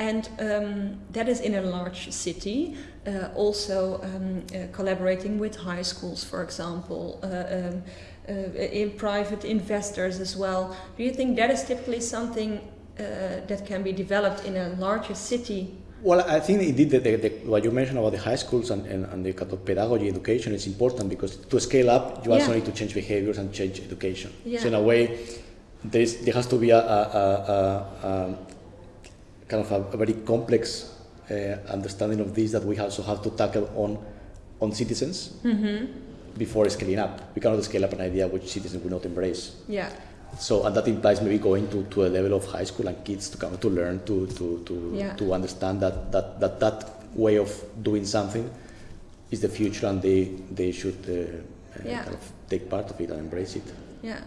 And um, that is in a large city, uh, also um, uh, collaborating with high schools, for example, uh, um, uh, in private investors as well. Do you think that is typically something uh, that can be developed in a larger city? Well, I think indeed the, the, the, what you mentioned about the high schools and, and, and the kind of pedagogy education is important because to scale up, you also need to change behaviors and change education. Yeah. So in a way, there has to be a, a, a, a, kind of a, very complex understanding of this that we also have to tackle on on citizens Mm-hmm. before scaling up. We cannot scale up an idea which citizens will not embrace. Yeah. so and that implies maybe going to, to a level of high school and kids to come to learn to to to, Yeah. to understand that, that that that way of doing something is the future and they they should uh, uh, Yeah. kind of take part of it and embrace it. Yeah.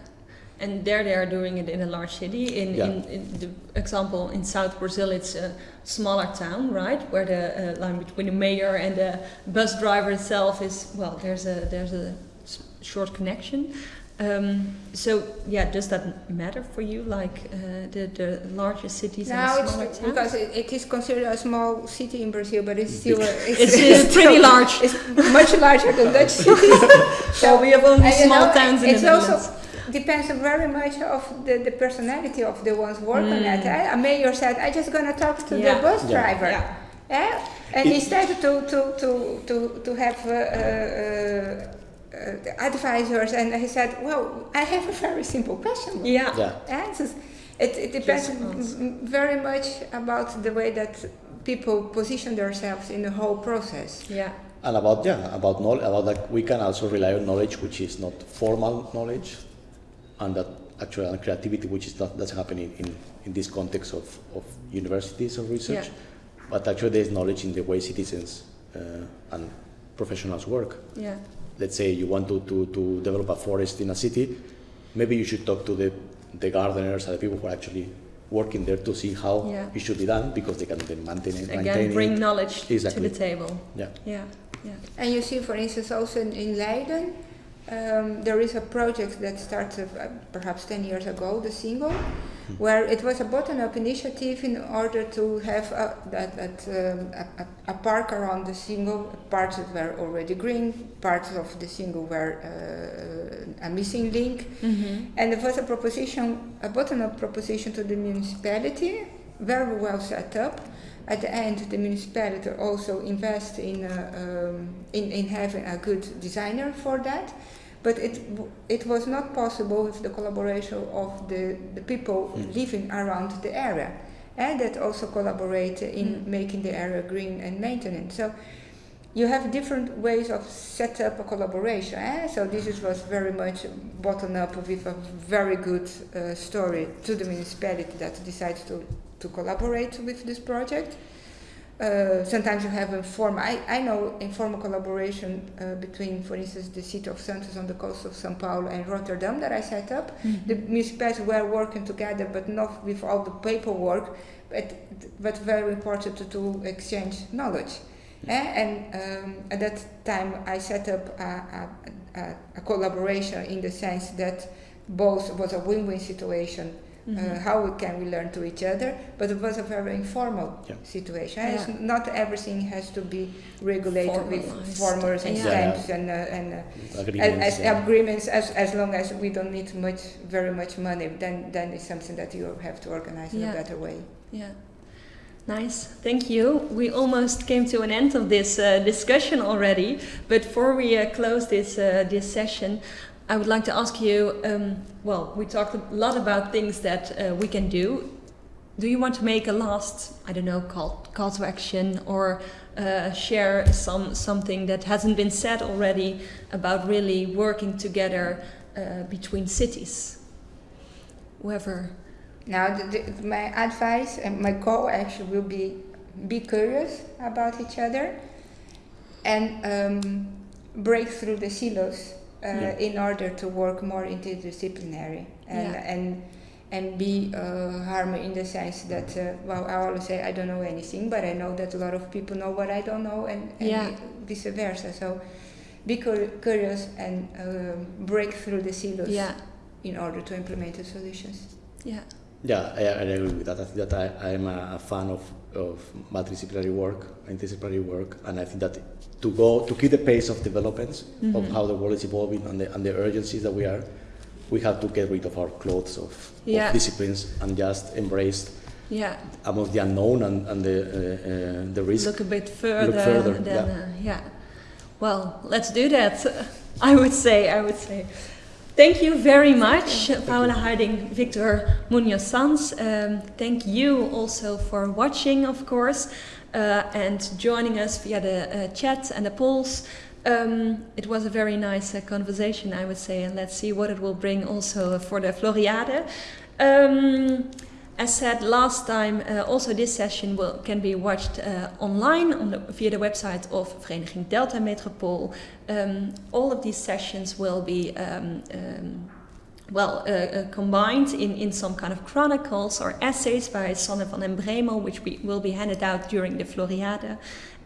And there they are doing it in a large city. In, Yeah. in, in the example in South Brazil, it's a smaller town, right, where the uh, line between the mayor and the bus driver itself is well. There's a there's a s- short connection. Um, so yeah, does that matter for you, like uh, the the larger cities Now and it's smaller towns? because it, it is considered a small city in Brazil, but it's still a, it's, it's pretty large. It's much larger than Dutch cities. So we have only And, small know, towns in it's the Netherlands. also depends very much of the, the personality of the ones working Mm. at it. A mayor said, I'm just gonna talk to Yeah. the bus Yeah. driver." yeah. Yeah, and It- instead to to to to to have uh, uh, uh, advisors, and he said, "Well, I have a very simple question." Yeah. Yeah. Answers. It, it depends m- very much about the way that people position themselves in the whole process. Yeah. And about yeah, about knowledge, about like we can also rely on knowledge which is not formal knowledge, and that actual and creativity which is not doesn't happen in, in, in this context of, of universities or research, Yeah. but actually there is knowledge in the way citizens uh, and professionals work. Yeah. Let's say you want to, to, to develop a forest in a city, maybe you should talk to the, the gardeners and the people who are actually working there to see how Yeah. it should be done because they can then maintain it. Again, maintain bring it. knowledge Exactly. to the table. Yeah. Yeah. Yeah. And you see, for instance, also in, in Leiden, um, there is a project that started uh, perhaps 10 years ago, the Singel, where it was a bottom-up initiative in order to have a, that, that, um, a, a, a park around the Singel. Parts that were already green, parts of the Singel were uh, a missing link. Mm-hmm. And there was a proposition, a bottom-up proposition to the municipality, very well set up. At the end, the municipality also invest in, uh, um, in, in having a good designer for that. But it, it was not possible with the collaboration of the, the people Mm. living around the area. And that also collaborate in Mm. making the area green and maintenance. So you have different ways of set up a collaboration. Eh? So this is, was very much bottom up with a very good uh, story to the municipality that decides to, to collaborate with this project. Uh, sometimes you have informal, I, I know informal collaboration uh, between, for instance, the city of Santos on the coast of São Paulo and Rotterdam that I set up. The municipalities were working together, but not with all the paperwork, but, but very important to, to exchange knowledge. Eh, and um, at that time, I set up a, a, a, a collaboration in the sense that both was a win-win situation. Mm-hmm. Uh, how we can we learn to each other? But it was a very informal Yeah. situation. Yeah. not everything has to be regulated with Formalized. formers and Yeah. stamps and uh, and. Uh, Agreements, as, as yeah. agreements, as, as long as we don't need much, very much money, then then it's something that you have to organize in a better way. Yeah. Nice, thank you. We almost came to an end of this uh, discussion already, but before we uh, close this uh, this session, I would like to ask you. Um, well, we talked a lot about things that uh, we can do. Do you want to make a last, I don't know, call call to action or uh, share some something that hasn't been said already about really working together uh, between cities? Whoever. Now, the, the, my advice and my goal actually will be be curious about each other and um, break through the silos uh, Yeah. in order to work more interdisciplinary and Yeah. and and be uh, harm in the sense that uh, well I always say I don't know anything but I know that a lot of people know what I don't know and, and Yeah. vice versa so be cur- curious and um, break through the silos Yeah, in order to implement the solutions. yeah, Yeah, I, I agree with that. I think that I, I'm a, a fan of, of multidisciplinary work, interdisciplinary work, and I think that to go to keep the pace of developments of Mhm. how the world is evolving and the, and the urgencies that we are, we have to get rid of our clothes of, Yeah. of disciplines and just embrace yeah. amongst the unknown and, and the uh, uh, the risk. look a bit further, further, than yeah. Uh, yeah. Well, let's do that. (laughs) I would say. I would say. Thank you very much, Paola Huiding, Victor Munoz Sanz. Um, thank you also for watching, of course, uh, and joining us via the uh, chat and the polls. Um, it was a very nice uh, conversation, I would say, and let's see what it will bring also for the Floriade. Um, as said last time, uh, also this session will, can be watched uh, online on the, via the website of Vereniging Delta Metropool. Um, all of these sessions will be um, um, well, uh, uh, combined in, in some kind of chronicles or essays by Sanne van den Bremel, which we, will be handed out during the Floriade.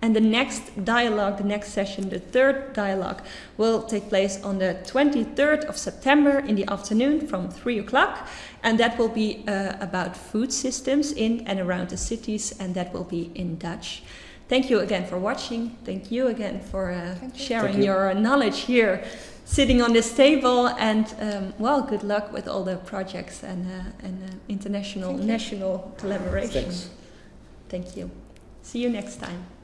And the next dialogue, the next session, the third dialogue, will take place on the 23rd of September in the afternoon from 3 o'clock. And that will be uh, about food systems in and around the cities, and that will be in Dutch. Thank you again for watching. Thank you again for uh, you. sharing you. your knowledge here, sitting on this table. And um, well, good luck with all the projects and, uh, and uh, international, national collaboration. Thanks. Thank you. See you next time.